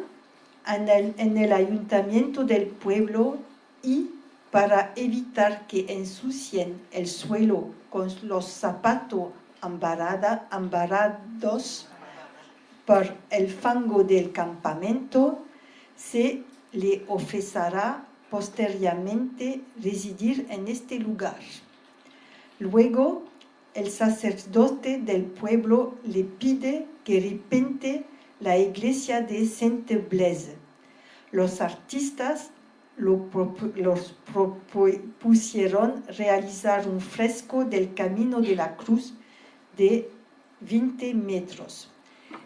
en el, en el ayuntamiento del pueblo y para evitar que ensucien el suelo con los zapatos ambarados, por el fango del campamento, se le ofrecerá posteriormente residir en este lugar. Luego, el sacerdote del pueblo le pide que repente la iglesia de Sainte-Blaise. Los artistas lo los propusieron realizar un fresco del Camino de la Cruz de 20 metros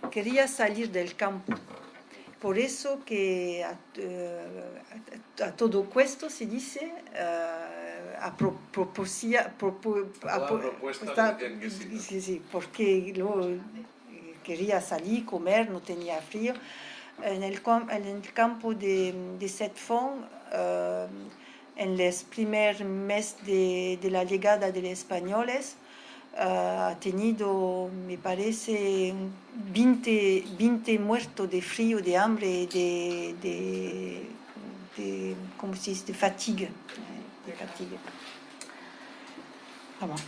quería salir del campo. Por eso que a, uh, todo cuesto se dice, uh, a, propuesta que sí, sí, porque luego quería salir, comer, no tenía frío. En el, en el campo de, de Setfon, uh, en los primeros meses de, la llegada de los españoles, tenido, me parece, 20, 20 muertos de frío, de hambre, de, de, de ¿cómo se dice?, de. Vamos.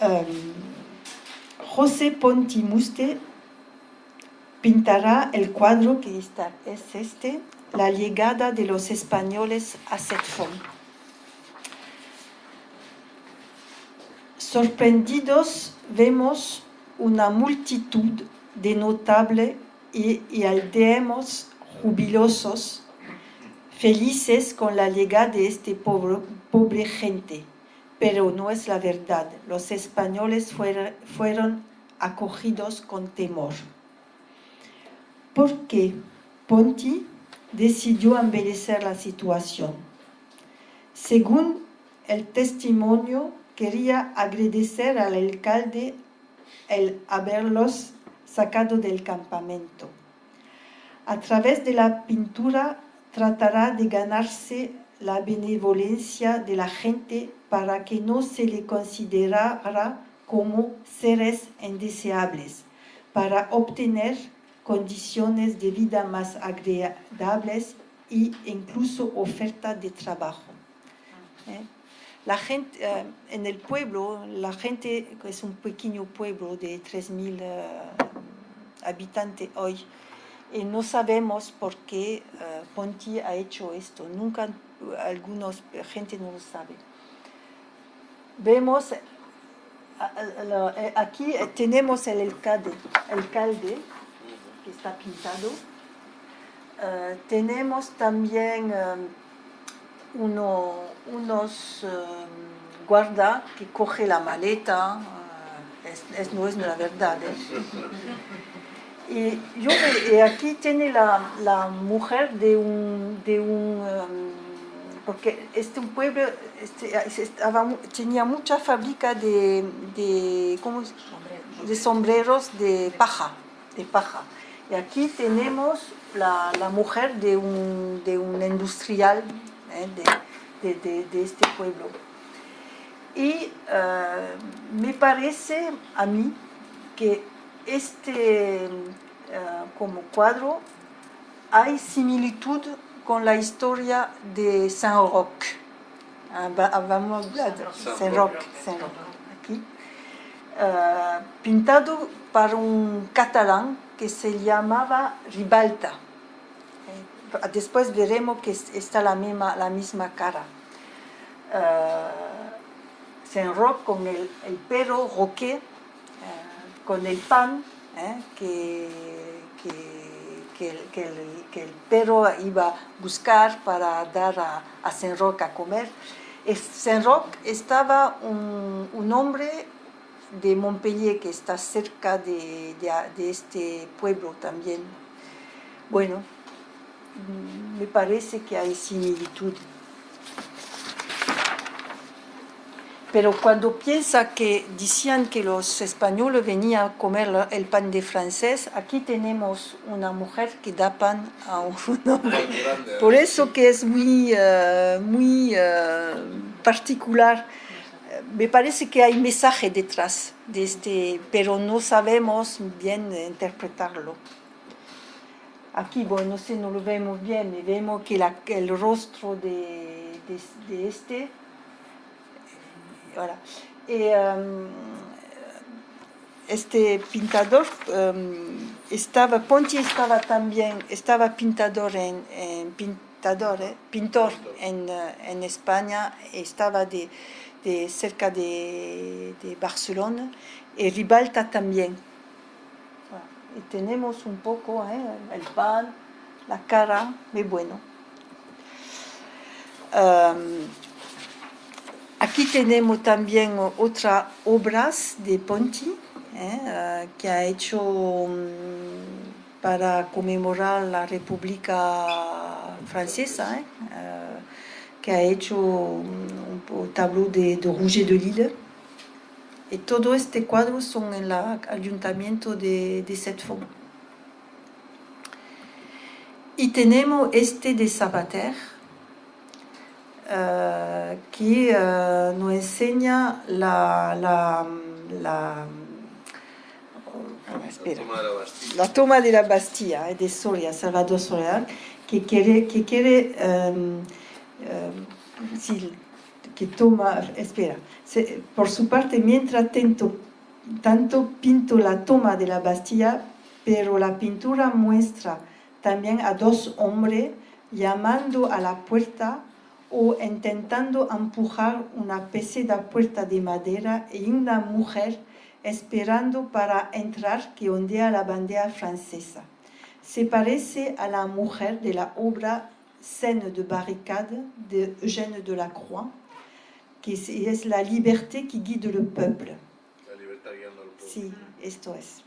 Um, José Pontimuste pintará el cuadro que está, es este, la llegada de los españoles a Setfon. Sorprendidos vemos una multitud de notables y, y aldeanos jubilosos, felices con la llegada de este pobre gente. Pero no es la verdad. Los españoles fueron, acogidos con temor. Porque Ponti decidió embellecer la situación. Según el testimonio quería agradecer al alcalde el haberlos sacado del campamento. A través de la pintura tratará de ganarse la benevolencia de la gente para que no se le considerara como seres indeseables, para obtener condiciones de vida más agradables e incluso oferta de trabajo. ¿Eh? La gente, eh, en el pueblo, la gente, es un pequeño pueblo de 3.000 uh, habitantes hoy, y no sabemos por qué Ponti ha hecho esto. Nunca, algunos gente no lo sabe. Vemos, uh, aquí tenemos el alcalde, alcalde que está pintado. Eh, tenemos también eh, uno, unos guarda que coge la maleta, es, no es la verdad. Y yo aquí tiene la, la, mujer de un, de un porque este pueblo este, estaba, tenía mucha fábrica de, de, ¿cómo de sombreros de paja, de paja. Y aquí tenemos la, la mujer de un, de un industrial ¿eh? de, de, de, este pueblo. Y uh, me parece a mí que este uh, como cuadro hay similitud con la historia de Saint Roch. Ah, vamos a Saint Roch, Saint Roch aquí. Uh, pintado por un catalán que se llamaba Ribalta. Eh, después veremos que está la misma, la misma cara. Uh, Saint Roch con el, el perro roque, uh, con el pan eh, que, que que el, que, el, que el, perro iba a buscar para dar a, a Saint Roch a comer. Saint Roch estaba un, un, hombre de Montpellier que está cerca de, de, de este pueblo también. Bueno, me parece que hay similitud. Pero cuando piensa que decían que los españoles venían a comer el pan de francés, aquí tenemos una mujer que da pan a un hombre. Por eso que es muy, uh, muy uh, particular. Me parece que hay mensaje detrás de este, pero no sabemos bien interpretarlo. Aquí, bueno, no sé, no lo vemos bien, vemos que la, el rostro de, de, de este Voilà. Et um, este pintador um, estaba, Ponti estaba también, estaba pintador en, en pintador, eh, pintor en, uh, en, España, estaba de, de cerca de, de, Barcelona, y Ribalta también. Y tenemos un poco eh, el pan, la cara, muy bueno. Um, Aquí tenemos también otras obras de Ponti ¿eh? que ha hecho um, para conmemorar la República Francesa, ¿eh? uh, que ha hecho un, un tableau de, de Rouget de Lille. Y todo este cuadro son en el ayuntamiento de, de. Y tenemos este de Sabater, uh, que uh, nos enseña la, la, la, espera, la, toma de la Bastilla eh, de Soria, Salvador Soria, que quiere, que quiere um, um, sí, que toma, espera, se, por su parte, mientras tanto, tanto pinto la toma de la Bastilla, pero la pintura muestra también a dos hombres llamando a la puerta o intentando empujar una pesada puerta de madera y una mujer esperando para entrar que ondea la bandera francesa. Se parece a la mujer de la obra Scène de barricade de Eugène Delacroix, que es la liberté qui guide le peuple. La libertad guiando al pueblo. Sí, esto es.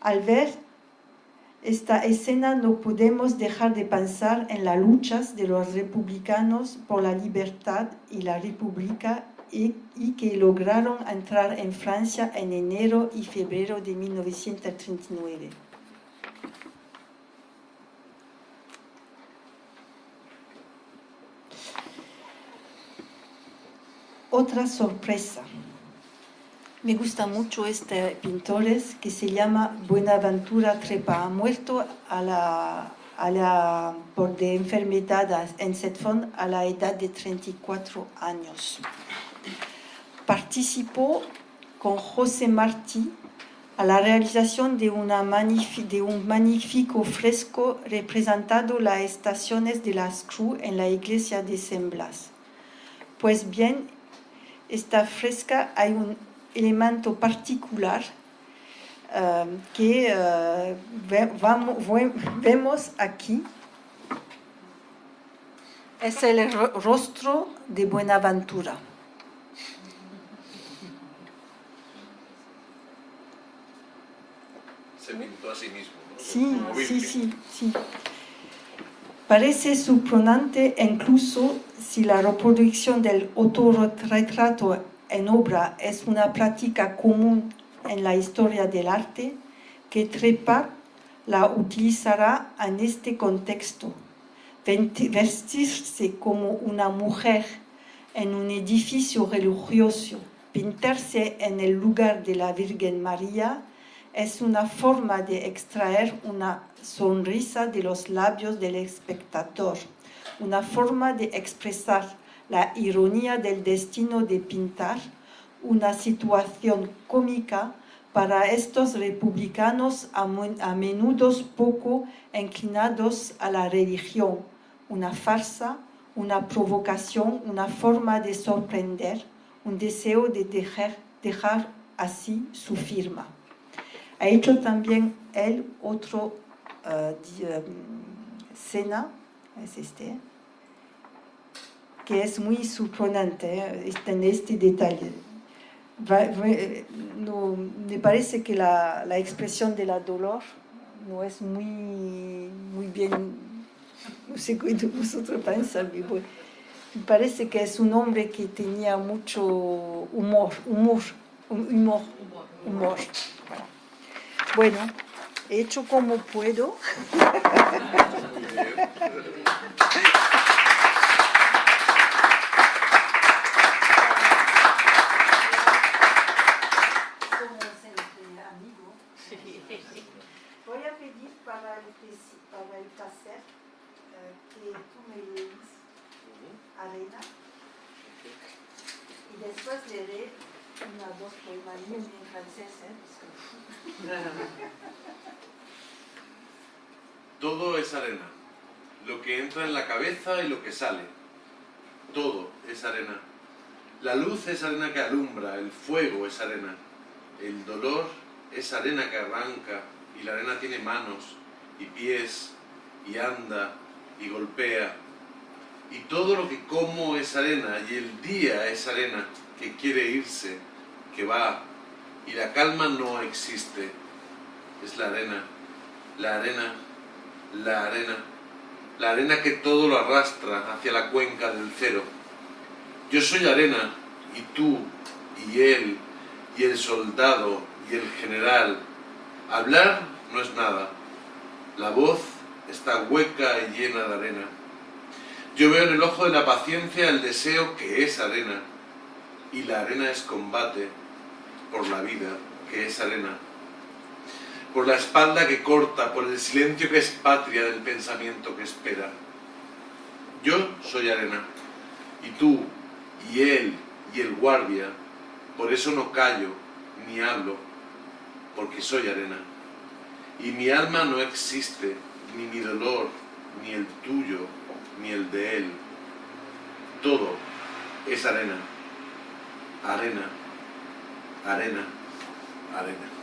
Al ver esta escena no podemos dejar de pensar en las luchas de los republicanos por la libertad y la república y, que lograron entrar en Francia en enero y febrero de 1939. Otra sorpresa. Me gusta mucho este pintor que se llama Buenaventura Trepa. Ha muerto a la, por de enfermedad en Setfond a la edad de 34 años. Participó con José Martí a la realización de, una de un magnífico fresco representando las estaciones de las Cruz en la iglesia de San Blas. Pues bien, esta fresca hay un elemento particular um, que uh, ve, vamos, vemos aquí. Es el rostro de Buenaventura. Se pintó a sí mismo. ¿no? Sí, sí, sí, sí. Parece sorprendente incluso si la reproducción del autorretrato en obra es una práctica común en la historia del arte, que Trepa la utilizará en este contexto. Vestirse como una mujer en un edificio religioso, pintarse en el lugar de la Virgen María, es una forma de extraer una sonrisa de los labios del espectador, una forma de expresar la ironía del destino de pintar, una situación cómica para estos republicanos a, menudo poco inclinados a la religión, una farsa, una provocación, una forma de sorprender, un deseo de dejar, dejar así su firma. Ha hecho también él otro uh, cena, es este, que es muy sorprendente ¿eh? en este detalle. no, me parece que la, la, expresión de la dolor no es muy, muy bien, no sé qué vosotros pensáis, me parece que es un hombre que tenía mucho humor, humor, humor, humor. Bueno, he hecho como puedo. Voy a pedir para el, para el placer eh, que tú me lees arena y después leeré una dos poemas en francés. ¿eh? Todo es arena. Lo que entra en la cabeza y lo que sale. Todo es arena. La luz es arena que alumbra, el fuego es arena. El dolor es arena que arranca y la arena tiene manos y pies y anda y golpea. Y todo lo que como es arena y el día es arena que quiere irse, que va y la calma no existe. Es la arena, la arena, la arena, la arena que todo lo arrastra hacia la cuenca del cero. Yo soy arena, y tú, y él, y el soldado, y el general. Hablar no es nada. La voz está hueca y llena de arena. Yo veo en el ojo de la paciencia el deseo que es arena, y la arena es combate, por la vida, que es arena, por la espalda que corta, por el silencio que es patria del pensamiento que espera. Yo soy arena, y tú, y él, y el guardia, por eso no callo, ni hablo, porque soy arena. Y mi alma no existe, ni mi dolor, ni el tuyo, ni el de él. Todo es arena, arena arena, arena.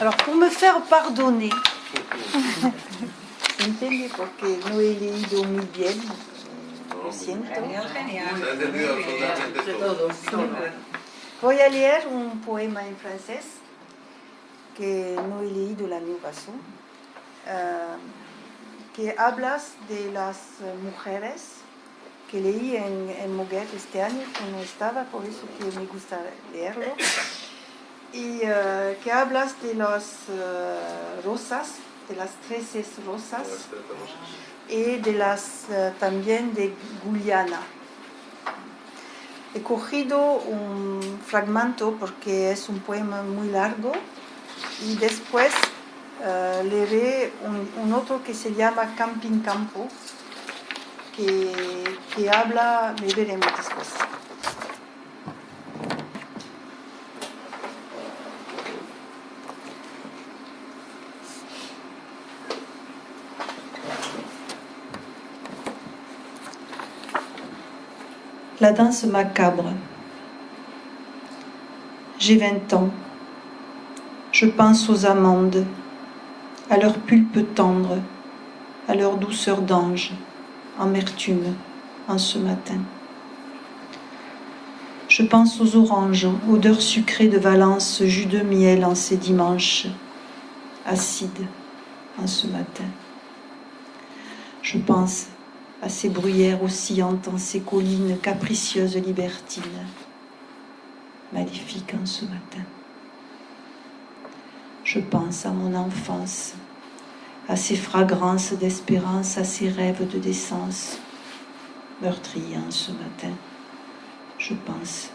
Alors, pour me faire pardonner, entendez porque no he leído muy bien, lo siento. Voy a leer un poema en francés que no he leído el año pasado, uh, que hablas de las mujeres que leí en, en Moguer este año, que no estaba, por eso que me gusta leerlo, y uh, que hablas de las uh, rosas, de las trece rosas, y de las también de Guyana. He cogido un fragmento porque es un poema muy largo y después uh, leeré un, un, otro que se llama Camping Campo, que, que habla, me veremos después. La danse macabre. J'ai 20 ans. Je pense aux amandes, à leur pulpe tendre, à leur douceur d'ange, amertume en ce matin. Je pense aux oranges, odeur sucrée de Valence, jus de miel en ces dimanches, acide en ce matin. Je pense à ces bruyères oscillantes en ces collines capricieuses libertines, maléfiques en ce matin. Je pense à mon enfance, à ces fragrances d'espérance, à ces rêves de décence, meurtriers en ce matin. Je pense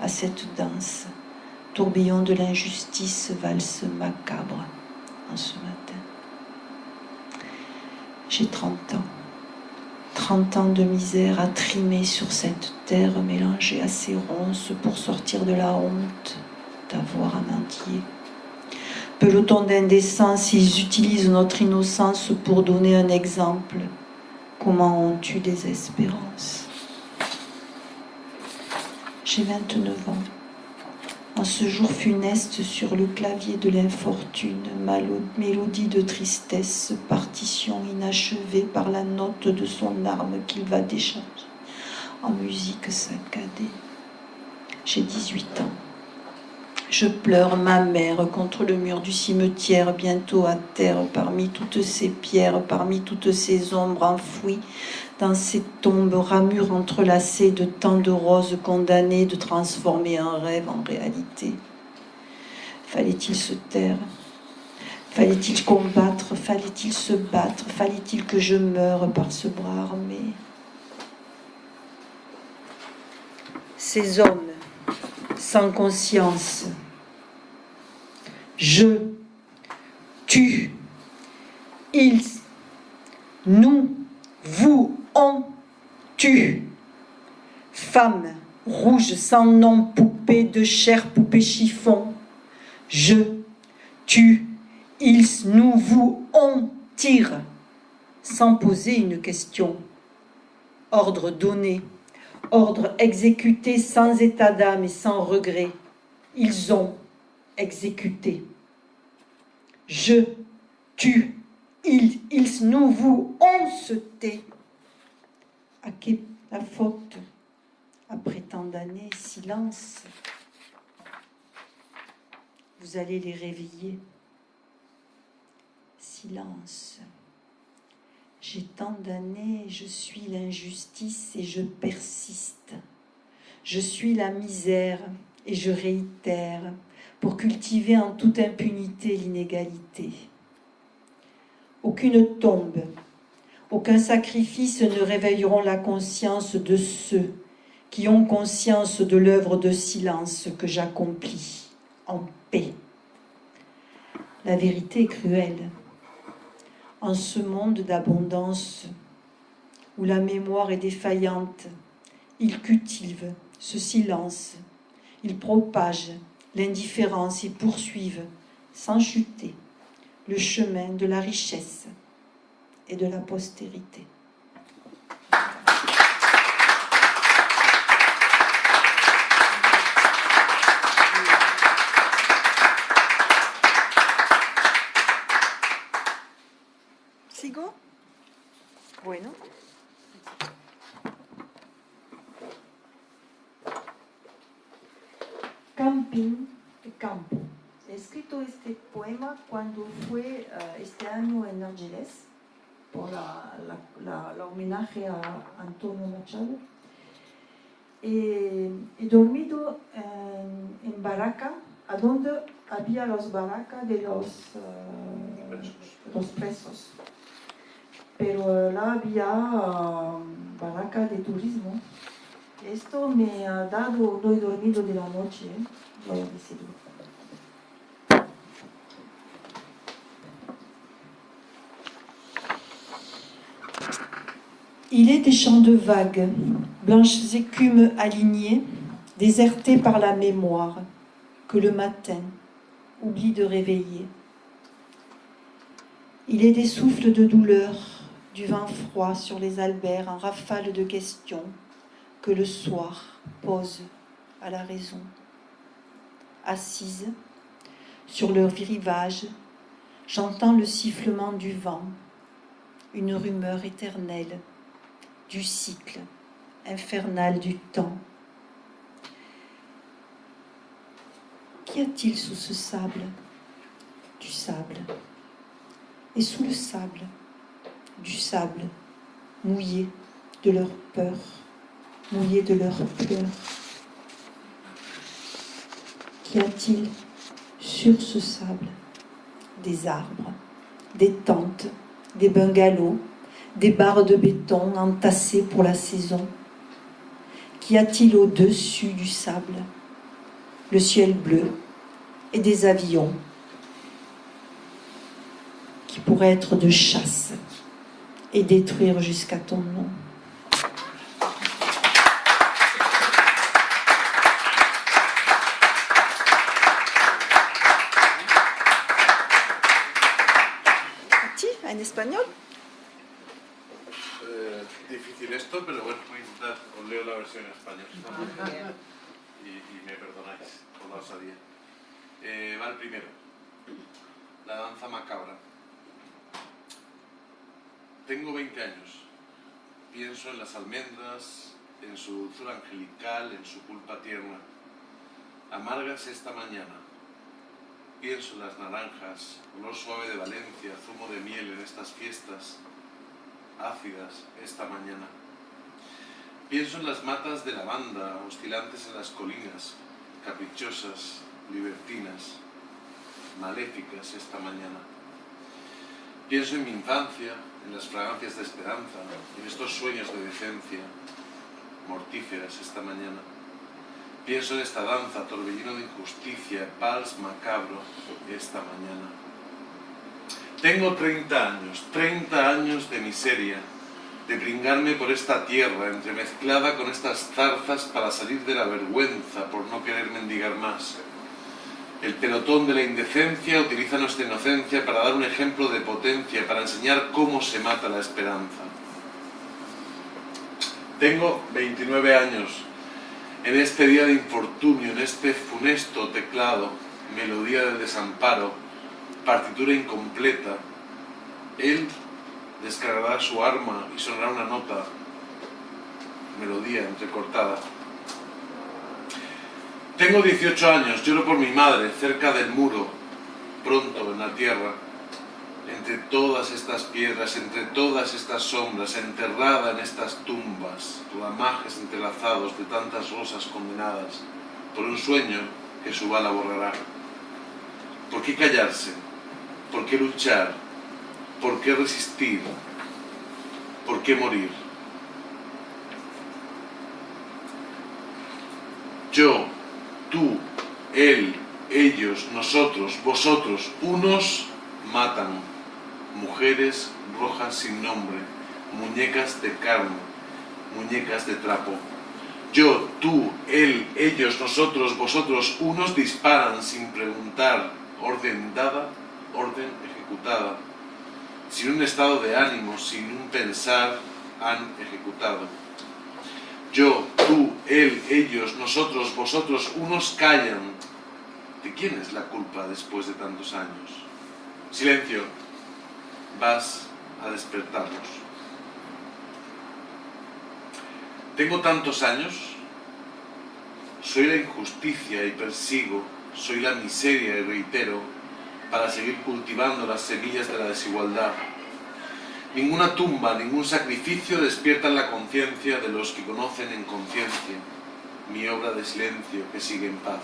à cette danse, tourbillon de l'injustice, valse macabre en ce matin. J'ai 30 ans. 30 ans de misère à trimer sur cette terre mélangée à ces ronces pour sortir de la honte d'avoir à mendier. Peloton d'indécence, ils utilisent notre innocence pour donner un exemple. Comment on tue des espérances? J'ai 29 ans en ce jour funeste sur le clavier de l'infortune, mélodie de tristesse, partition inachevée par la note de son arme qu'il va décharger en musique saccadée. J'ai 18 ans. Je pleure ma mère contre le mur du cimetière, bientôt à terre, parmi toutes ces pierres, parmi toutes ces ombres enfouies, dans ces tombes ramures entrelacées de tant de roses condamnées de transformer un rêve en réalité. Fallait-il se taire? Fallait-il combattre? Fallait-il se battre? Fallait-il que je meure par ce bras armé? Ces hommes sans conscience, je, tu, ils, nous, vous, on, tu. Femme, rouge, sans nom, poupée de chair, poupée chiffon. Je, tu, ils, nous, vous, on tire, sans poser une question. Ordre donné, ordre exécuté sans état d'âme et sans regret. Ils ont exécuté. Je, tu, ils, ils, nous, vous, on se tait. À qui la faute Après tant d'années, silence. Vous allez les réveiller. Silence. J'ai tant d'années, je suis l'injustice et je persiste. Je suis la misère et je réitère pour cultiver en toute impunité l'inégalité. Aucune tombe, aucun sacrifice ne réveilleront la conscience de ceux qui ont conscience de l'œuvre de silence que j'accomplis en paix. La vérité est cruelle. En ce monde d'abondance où la mémoire est défaillante, ils cultivent ce silence, ils propagent l'indifférence et poursuivent, sans chuter, le chemin de la richesse et de la postérité. ¿Sigo? Bueno. Camping de campo. He escrito este poema cuando fue uh, este año en Ángeles por la, la, la, homenaje a Antonio Machado. Eh, he dormido en, en, Baraca, a donde había los baracas de los, uh, los presos. Pero là había uh, de turismo. Esto me ha dado, no he dormido de la noche, ¿eh? voy a decirlo. Il est des champs de vagues, blanches écumes alignées, désertées par la mémoire, que le matin oublie de réveiller. Il est des souffles de douleur, du vent froid sur les alberts en rafale de questions, que le soir pose à la raison. Assise sur le rivage, j'entends le sifflement du vent, une rumeur éternelle du cycle infernal du temps. Qu'y a-t-il sous ce sable Du sable. Et sous le sable, du sable mouillé de leur peur, mouillé de leur pleurs. Qu'y a-t-il sur ce sable? Des arbres, des tentes, des bungalows, des barres de béton entassées pour la saison. Qu'y a-t-il au-dessus du sable Le ciel bleu et des avions qui pourraient être de chasse et détruire jusqu'à ton nom. en español versión en español. y, y me perdonáis por la osadía. Eh, va el primero. La danza macabra. Tengo 20 años. Pienso en las almendras, en su dulzura angelical, en su culpa tierna. Amargas esta mañana. Pienso en las naranjas, olor suave de Valencia, zumo de miel en estas fiestas ácidas esta mañana. Pienso en las matas de lavanda oscilantes en las colinas, caprichosas, libertinas, maléficas esta mañana. Pienso en mi infancia, en las fragancias de esperanza, en estos sueños de decencia, mortíferas esta mañana. Pienso en esta danza, torbellino de injusticia, vals macabro esta mañana. Tengo 30 años, 30 años de miseria, de bringarme por esta tierra entremezclada con estas zarzas para salir de la vergüenza por no querer mendigar más. El pelotón de la indecencia utiliza nuestra inocencia para dar un ejemplo de potencia, para enseñar cómo se mata la esperanza. Tengo 29 años. En este día de infortunio, en este funesto teclado, melodía de desamparo, partitura incompleta, él descargará su arma y sonará una nota, melodía entrecortada. Tengo 18 años, lloro por mi madre, cerca del muro, pronto en la tierra, entre todas estas piedras, entre todas estas sombras, enterrada en estas tumbas, ramajes entrelazados de tantas rosas condenadas, por un sueño que su bala borrará. ¿Por qué callarse? ¿Por qué luchar? ¿Por qué resistir? ¿Por qué morir? Yo, tú, él, ellos, nosotros, vosotros, unos matan, mujeres rojas sin nombre, muñecas de carne, muñecas de trapo. Yo, tú, él, ellos, nosotros, vosotros, unos disparan sin preguntar, orden dada, orden ejecutada, sin un estado de ánimo, sin un pensar, han ejecutado. Yo, tú, él, ellos, nosotros, vosotros, unos callan. ¿De quién es la culpa después de tantos años? Silencio, vas a despertarlos. Tengo tantos años, soy la injusticia y persigo, soy la miseria y reitero, para seguir cultivando las semillas de la desigualdad. Ninguna tumba, ningún sacrificio despiertan la conciencia de los que conocen en conciencia mi obra de silencio que sigue en paz.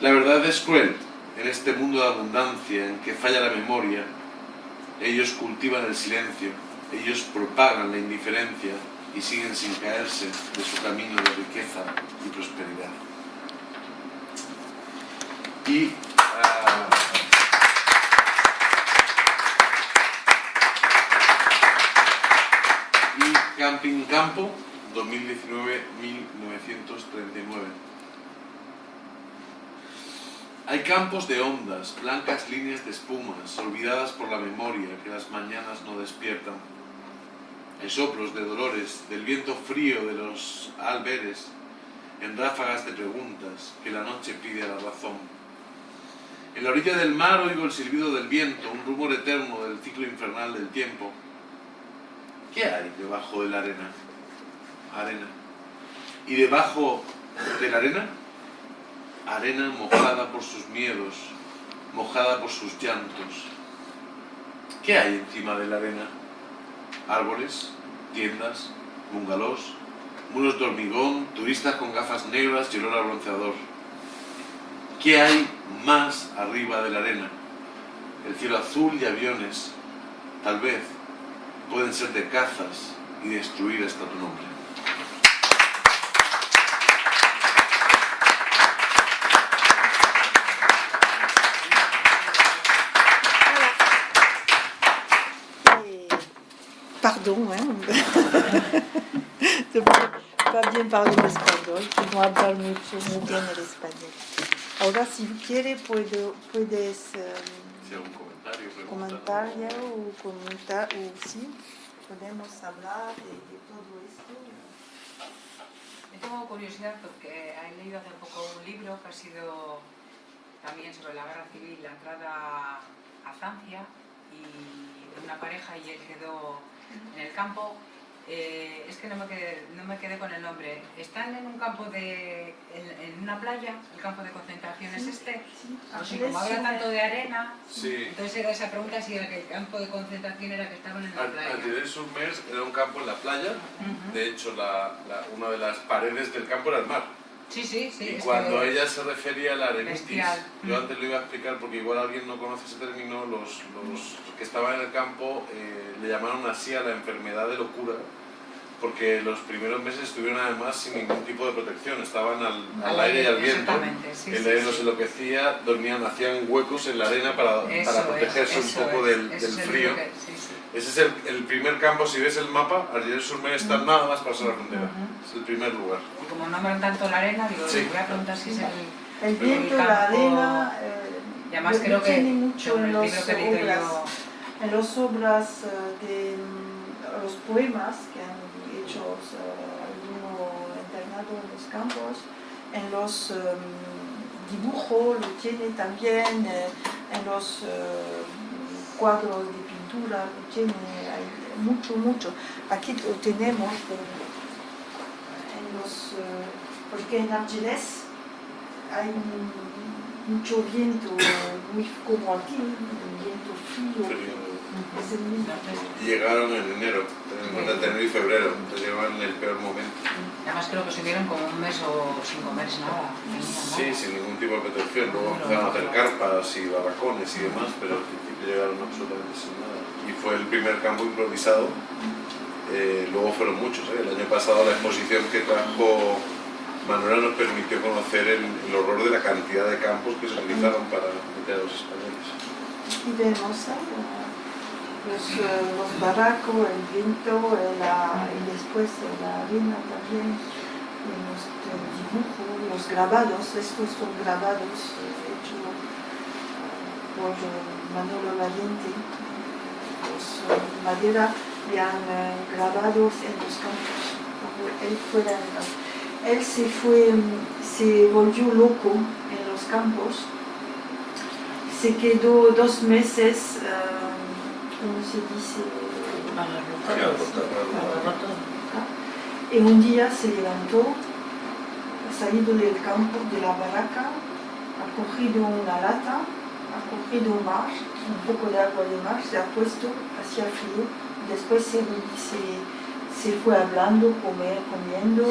La verdad es cruel en este mundo de abundancia en que falla la memoria. Ellos cultivan el silencio, ellos propagan la indiferencia y siguen sin caerse de su camino de riqueza y prosperidad. Y y Camping Campo 2019-1939. Hay campos de ondas, blancas líneas de espumas, olvidadas por la memoria que las mañanas no despiertan. en soplos de dolores, del viento frío de los alberes, en ráfagas de preguntas que la noche pide a la razón. En la orilla del mar oigo el silbido del viento, un rumor eterno del ciclo infernal del tiempo. ¿Qué hay debajo de la arena? Arena. ¿Y debajo de la arena? Arena mojada por sus miedos, mojada por sus llantos. ¿Qué hay encima de la arena? Árboles, tiendas, bungalows, muros de hormigón, turistas con gafas negras y olor a bronceador. ¿Qué hay más arriba de la arena? El cielo azul y aviones, tal vez, pueden ser de cazas y destruir hasta tu nombre. Pardon, hein. de pas bien parler español, no hablar mucho, muy bien el español. Ahora, si quiere, puedo, puedes em, comentario, pregunta, comentar ya o comentar, o sí, podemos hablar de, de todo esto. Yo tengo curiosidad porque he leído hace poco un libro que ha sido también sobre la guerra civil, la entrada a Francia y de una pareja y él quedó en el campo. Eh, es que no me, quedé, no me quedé con el nombre. Están en un campo de. en, en una playa, el campo de concentración es este. Sí, como habla tanto de arena, Sí. entonces era esa pregunta si el, que el campo de concentración era que estaban en la playa. Antides-sur-Mer era un campo en la playa. De hecho, la- la- una de las paredes del campo era el mar. Sí, sí, sí. y cuando ella se refería a la arenitis, Bestial. yo antes lo iba a explicar porque igual alguien no conoce ese término, los, los que estaban en el campo eh, le llamaron así a la enfermedad de locura, porque los primeros meses estuvieron además sin ningún tipo de protección, estaban al, al aire y al viento, sí, el aire sí. los enloquecía, dormían, hacían huecos en la arena para, para protegerse es, un poco es, del, del frío. que-. Ese es el, el primer campo, si ves el mapa, Argel-sur-Mer está nada más pasar la frontera, Ujú. es el primer lugar. Y como nombran tanto la arena, digo, Sí. voy a preguntar si es el... El viento, la campo- arena, eh, Y además lo- creo que tiene mucho en los obras, yo... en las obras eh, de los poemas que han hecho eh, algunos internados en los campos, en los em, dibujos lo tiene también, eh, en los eh, cuadros de pintura lo tiene, hay mucho, mucho. Aquí lo tenemos eh, en los, eh, porque en Argelès hay un- mucho viento, muy como aquí, un viento frío. Es el mismo. Y llegaron en enero, entre enero y febrero, entonces llegaban en el peor momento. Además creo que estuvieron como un mes o sin comer nada. Sí, nada. sin ningún tipo de protección. Luego empezaron a hacer carpas y barracones y demás, pero al principio llegaron absolutamente sin nada. Y fue el primer campo improvisado. Eh, luego fueron muchos. ¿eh? El año pasado la exposición que trajo Manuela nos permitió conocer el, horror de la cantidad de campos que se utilizaron para meter a los españoles. Y vemos los, eh, los barracos, el viento y después la arena también, los los grabados, estos son grabados hechos por Manolo Valiente. Los eh, madera y han eh, grabados en los campos. Él, fuera él se fue, mm, se volvió loco en los campos se quedó dos meses, eh, ¿cómo se dice? Y un día se levantó, ha salido del campo, de la barraca, ha cogido una lata, ha cogido un mar, un poco de agua de mar, se ha puesto, hacía frío, después se, se, se fue hablando, comer, comiendo,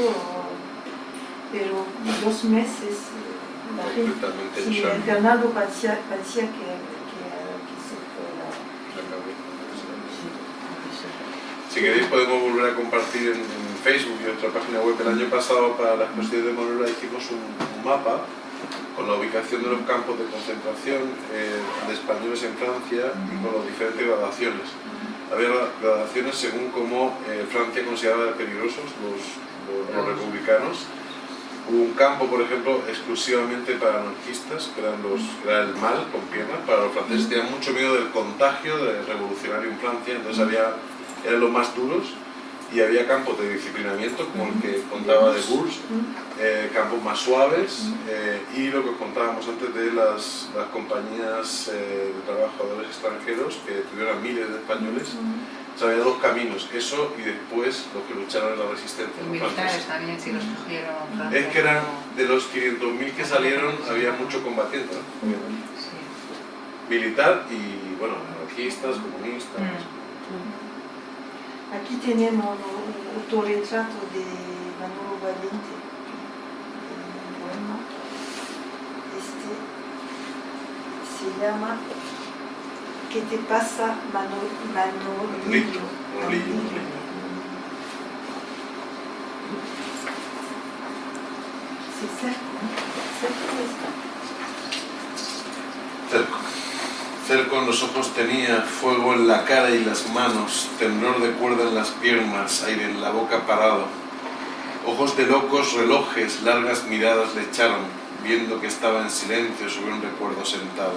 pero dos meses eh, la gente Sí, el internado parecía, parecía que, que, que se fuera. La. Si queréis podemos volver a compartir en, en Facebook y otra página web. El año pasado para la exposición de Monora hicimos un, un mapa con la ubicación de los campos de concentración eh, de españoles en Francia y con las diferentes gradaciones. Había gra- gradaciones según cómo eh, Francia consideraba peligrosos los, los- los republicanos. Hubo un campo, por ejemplo, exclusivamente para anarquistas, que eran los, era el mal con piernas. Para los franceses tenían mucho miedo del contagio del revolucionario en Francia, entonces había, eran los más duros. Y había campos de disciplinamiento, como el que contaba de Burs, eh, campos más suaves eh, y lo que os contábamos antes de las, las compañías eh, de trabajadores extranjeros que tuvieron miles de españoles. O sea, había dos caminos, eso y después los que lucharon en la resistencia. Los militares también, si los cogieron. Es que eran de los 500.000 que salieron, había mucho combatiente, ¿no? Militar y, bueno, anarquistas, comunistas. Aquí tenemos un autorretrato de Manolo Valiente, un poema. Este se llama ¿Qué te pasa, Manolillo? Manolillo, Manolillo. C'est cerco, En los ojos tenía, fuego en la cara y las manos, temblor de cuerda en las piernas, aire en la boca parado. Ojos de locos, relojes, largas miradas le echaron, viendo que estaba en silencio sobre un recuerdo sentado.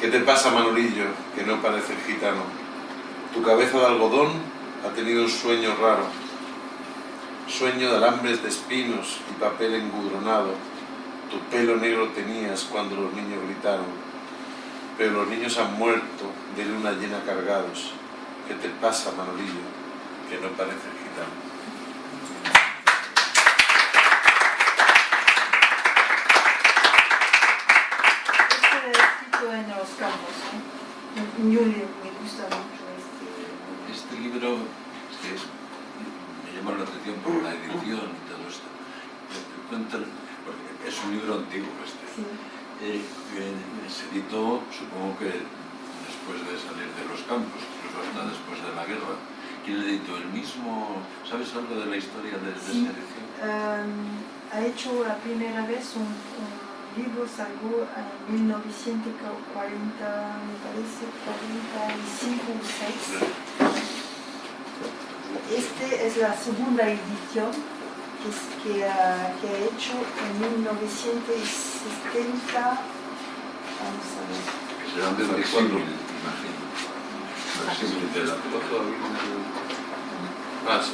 ¿Qué te pasa, Manolillo, que no pareces gitano? Tu cabeza de algodón ha tenido un sueño raro. Sueño de alambres de espinos y papel engudronado. Tu pelo negro tenías cuando los niños gritaron pero los niños han muerto de luna llena cargados. ¿Qué te pasa, Manolillo? Que no pareces gitano. Este en los campos, ¿no? Yo me gusta mucho este. Este libro es que es- me llama la atención por la edición y todo esto. Es un libro antiguo este. Sí. Eh, se editó, supongo que después de salir de los campos, incluso hasta después de la guerra. ¿Quién le editó? ¿El mismo? ¿Sabes algo de la historia de, de Sí. esa edición? Um, ha hecho la primera vez un, un libro, salió en 1940, me parece, 45 o 6. Este es la segunda edición que, es- que, ha, que ha hecho en 1970. Vamos a ver. Que serán de ¿Cuándo? imagino. Facsímil de la Ah, sí.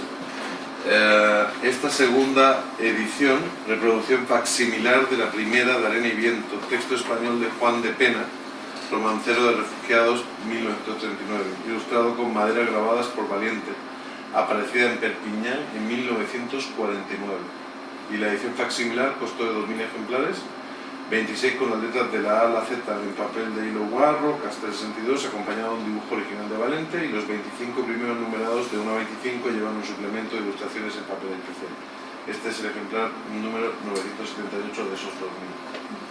Eh, esta segunda edición, reproducción facsimilar de la primera de Arena y Viento, texto español de Juan de Pena, romancero de refugiados 1939, ilustrado con maderas grabadas por Valiente, aparecida en Perpiñán en 1949. Y la edición facsimilar costó de 2.000 ejemplares, 26 con las letras de la A a la Z en papel de hilo guarro, Castel 62, acompañado de un dibujo original de Valente, y los 25 primeros numerados de 1 a 25 llevan un suplemento de ilustraciones en papel especial. Este es el ejemplar número 978 de esos 2000.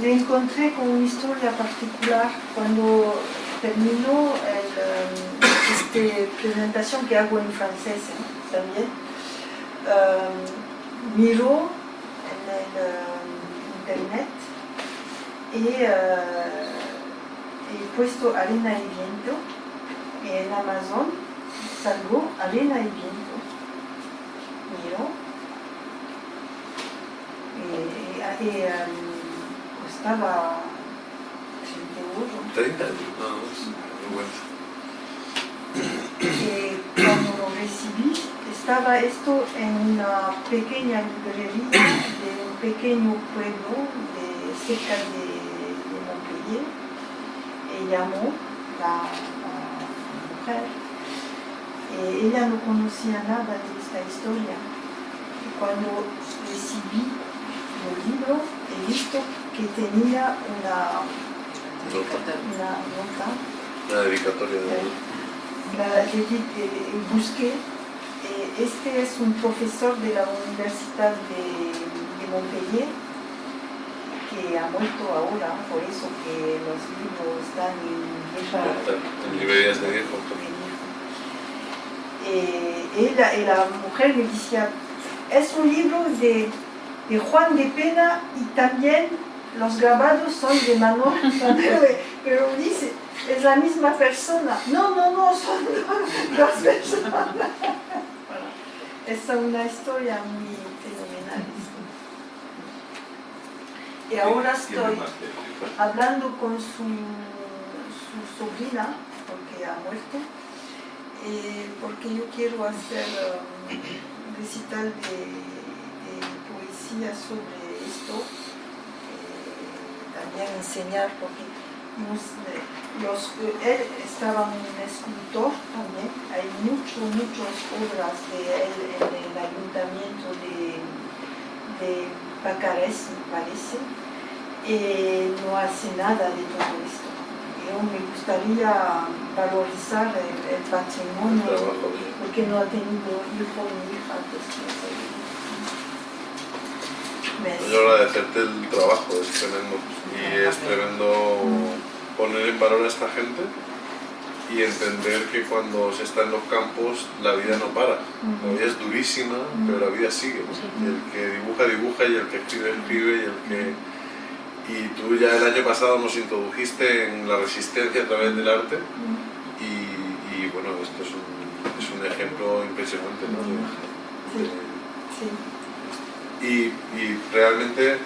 Le encontré con una historia particular cuando terminó el, um, esta presentación que hago en francés también. um, internet y uh, he puesto arena y viento en Amazon salgo arena y viento. Miro y, y, costaba 30 euros. 30 años, nada Eh, cuando lo recibí, estaba esto en una pequeña librería de un pequeño pueblo de, cerca de, de Montpellier. Y llamó la, la mujer. Eh, ella no conocía nada de esta historia. Y cuando recibí el libro, he visto que tenía una, Nota. una nota Una dedicatoria de la, le busqué. este es un profesor de la Universidad de, de Montpellier que ha muerto ahora, por eso que los libros están en librerías de viejo. eh, ella, y la mujer me decía, es un libro de, de Juan de Pena y también los grabados son de Manuel pero dice, es la misma persona. No, no, no, son dos personas. Es una historia muy fenomenal. Y ahora estoy hablando con su, su sobrina, porque ha muerto, eh, porque yo quiero hacer um, un recital de, de poesía sobre esto, eh, también enseñar, porque nos- eh, los, él estaba un escultor también, hay mucho, muchas obras de él en el ayuntamiento de, de Pacarés, me parece, y no hace nada de todo esto. Yo me gustaría valorizar el, patrimonio porque no ha tenido hijo ni hija después. ¿Ves? Yo agradecerte el trabajo, es tremendo. Y es tremendo poner en valor a esta gente y entender que cuando se está en los campos la vida no para. La vida es durísima, pero la vida sigue. Y el que dibuja, dibuja, y el que escribe, escribe, y el que... Y tú ya el año pasado nos introdujiste en la resistencia a través del arte y, y, bueno, esto es un, es un ejemplo impresionante, ¿no? De- de- Sí, y, y realmente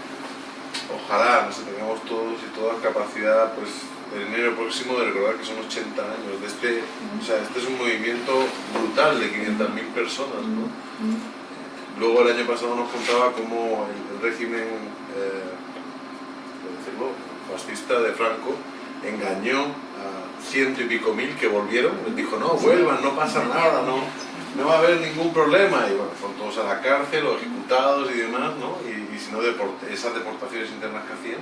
ojalá nos tengamos todos y toda capacidad pues el enero próximo de recordar que son 80 años de este o sea este es un movimiento brutal de 500.000 personas ¿no? luego el año pasado nos contaba cómo el, el régimen eh, decirlo, fascista de Franco engañó a ciento y pico mil que volvieron les dijo no vuelvan no pasa nada no no va a haber ningún problema y bueno, fueron todos a la cárcel o ejecutados y demás, ¿no? Y, y si no, deport- esas deportaciones internas que hacían.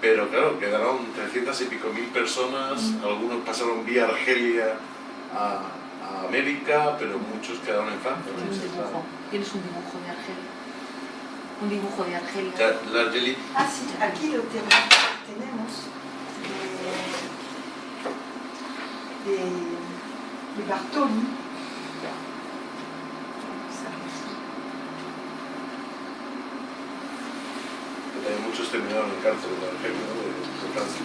Pero claro, quedaron 300 y pico mil personas, algunos pasaron vía Argelia a, a América, pero muchos quedaron en Francia. Tienes un dibujo, tienes un dibujo de Argelia. Un dibujo de Argelia. La Argelie, Ah, sí, aquí lo tenemos. tenemos de, de, de Bartoli. Eh, muchos terminaron en cárcel en Argelia, ¿no? de, de Francia.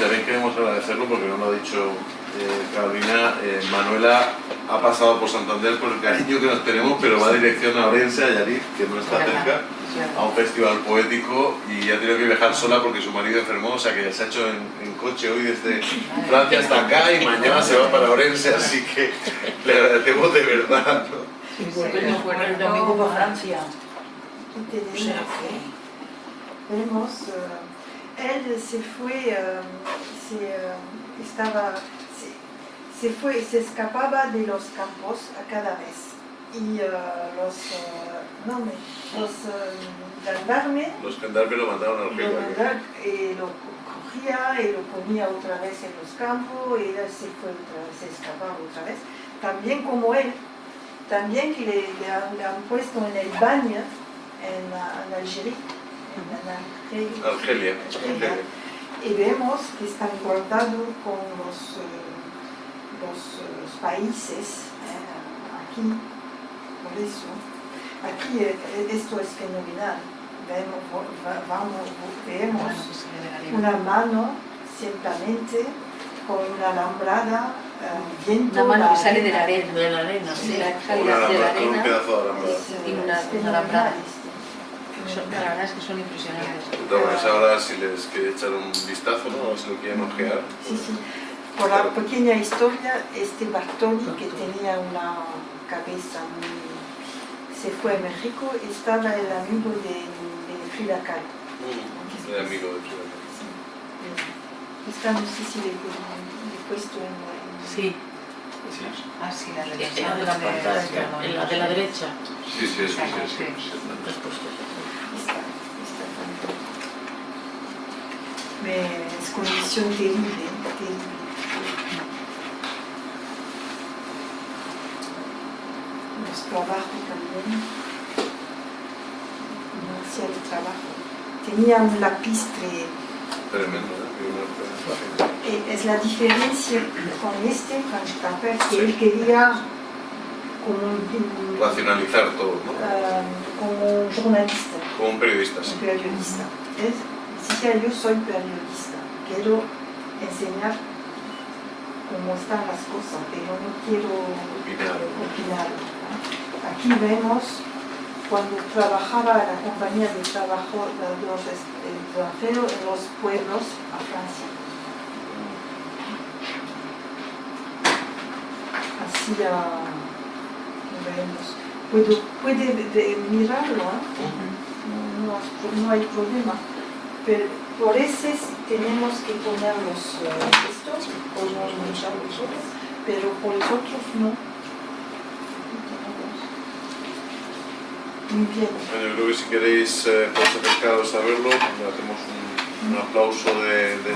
También queremos agradecerlo porque no lo ha dicho Carolina. eh, Manuela ha pasado por Santander por el cariño que nos tenemos, pero va dirección a Orense, a Yarit, que no está cerca, a un festival poético y ha tenido que viajar sola porque su marido enfermó, o sea que se ha hecho en, en coche hoy desde Francia hasta acá y mañana se va para Orense, así que le agradecemos de verdad. ¿no? Volvemos por el domingo por Francia. Aquí O tenemos, sea ¿eh? que... Vemos, eh, él se fue, eh, se, eh, estaba, se, fue, se escapaba de los campos a cada vez. Y eh, los, eh, no, me- los gendarmes Los gendarmes lo mandaron a lo, Argelia. mandaron, eh, lo cogía y lo ponía otra vez en los campos y él se fue otra vez, se escapaba otra vez. También como él, también que le, le han, le han puesto en el baño en, la- en Algeria, en, en Argelia. Argelia. Argelia. Y vemos que están guardados con los, los, los países eh, aquí, por eso. Aquí eh, esto es fenomenal. Vemos, va- vamos, vemos una mano simplemente con una alambrada, eh, viento. Una mano que sale de la arena. De la arena, Sí, sí. la Una calidad de la alambrada, con un arena. pedazo de alambrada. Es, eh, Y una- alambrada. la verdad es que son impresionantes. Entonces ahora si les quiere echar un vistazo, ¿no? Si lo quieren ojear. Sí, sí. Por la pequeña historia, este Bartoli, que tenía una cabeza muy... se fue a México, estaba el amigo de, de Frida Kahlo. Mm, El amigo de Frida. Sí. Esta no sé si le, he puesto en... en- Sí. Ah, sí, la En derecha. la de la en la de la derecha. Sí, sí, sí, sí. sí, sí. Has puesto. Esta, esta también. Me- es condición terrible, terrible. Los trabajos también. No hacía el trabajo. Tenía un lapistre. Tremendo, ¿eh? Eh, Es la diferencia con este Frank Capper, que él quería como un, Racionalizar todo, ¿no? ah, como jornalista. Como un periodista, sí. un periodista. Es, decía yo soy periodista, quiero enseñar cómo están las cosas, pero no quiero Opinar. opinar. Aquí vemos cuando trabajaba en la compañía de trabajo de los extranjeros en los pueblos a Francia. Así vemos. Puedo, puede de- mirarlo, ¿eh? no, no- hay problema. Pero por eso tenemos que poner los eh, estos, podemos manchar los otros, pero por los otros no. Muy bien. Bueno, yo creo que si queréis eh, acercaros a verlo, le hacemos un, un aplauso de, de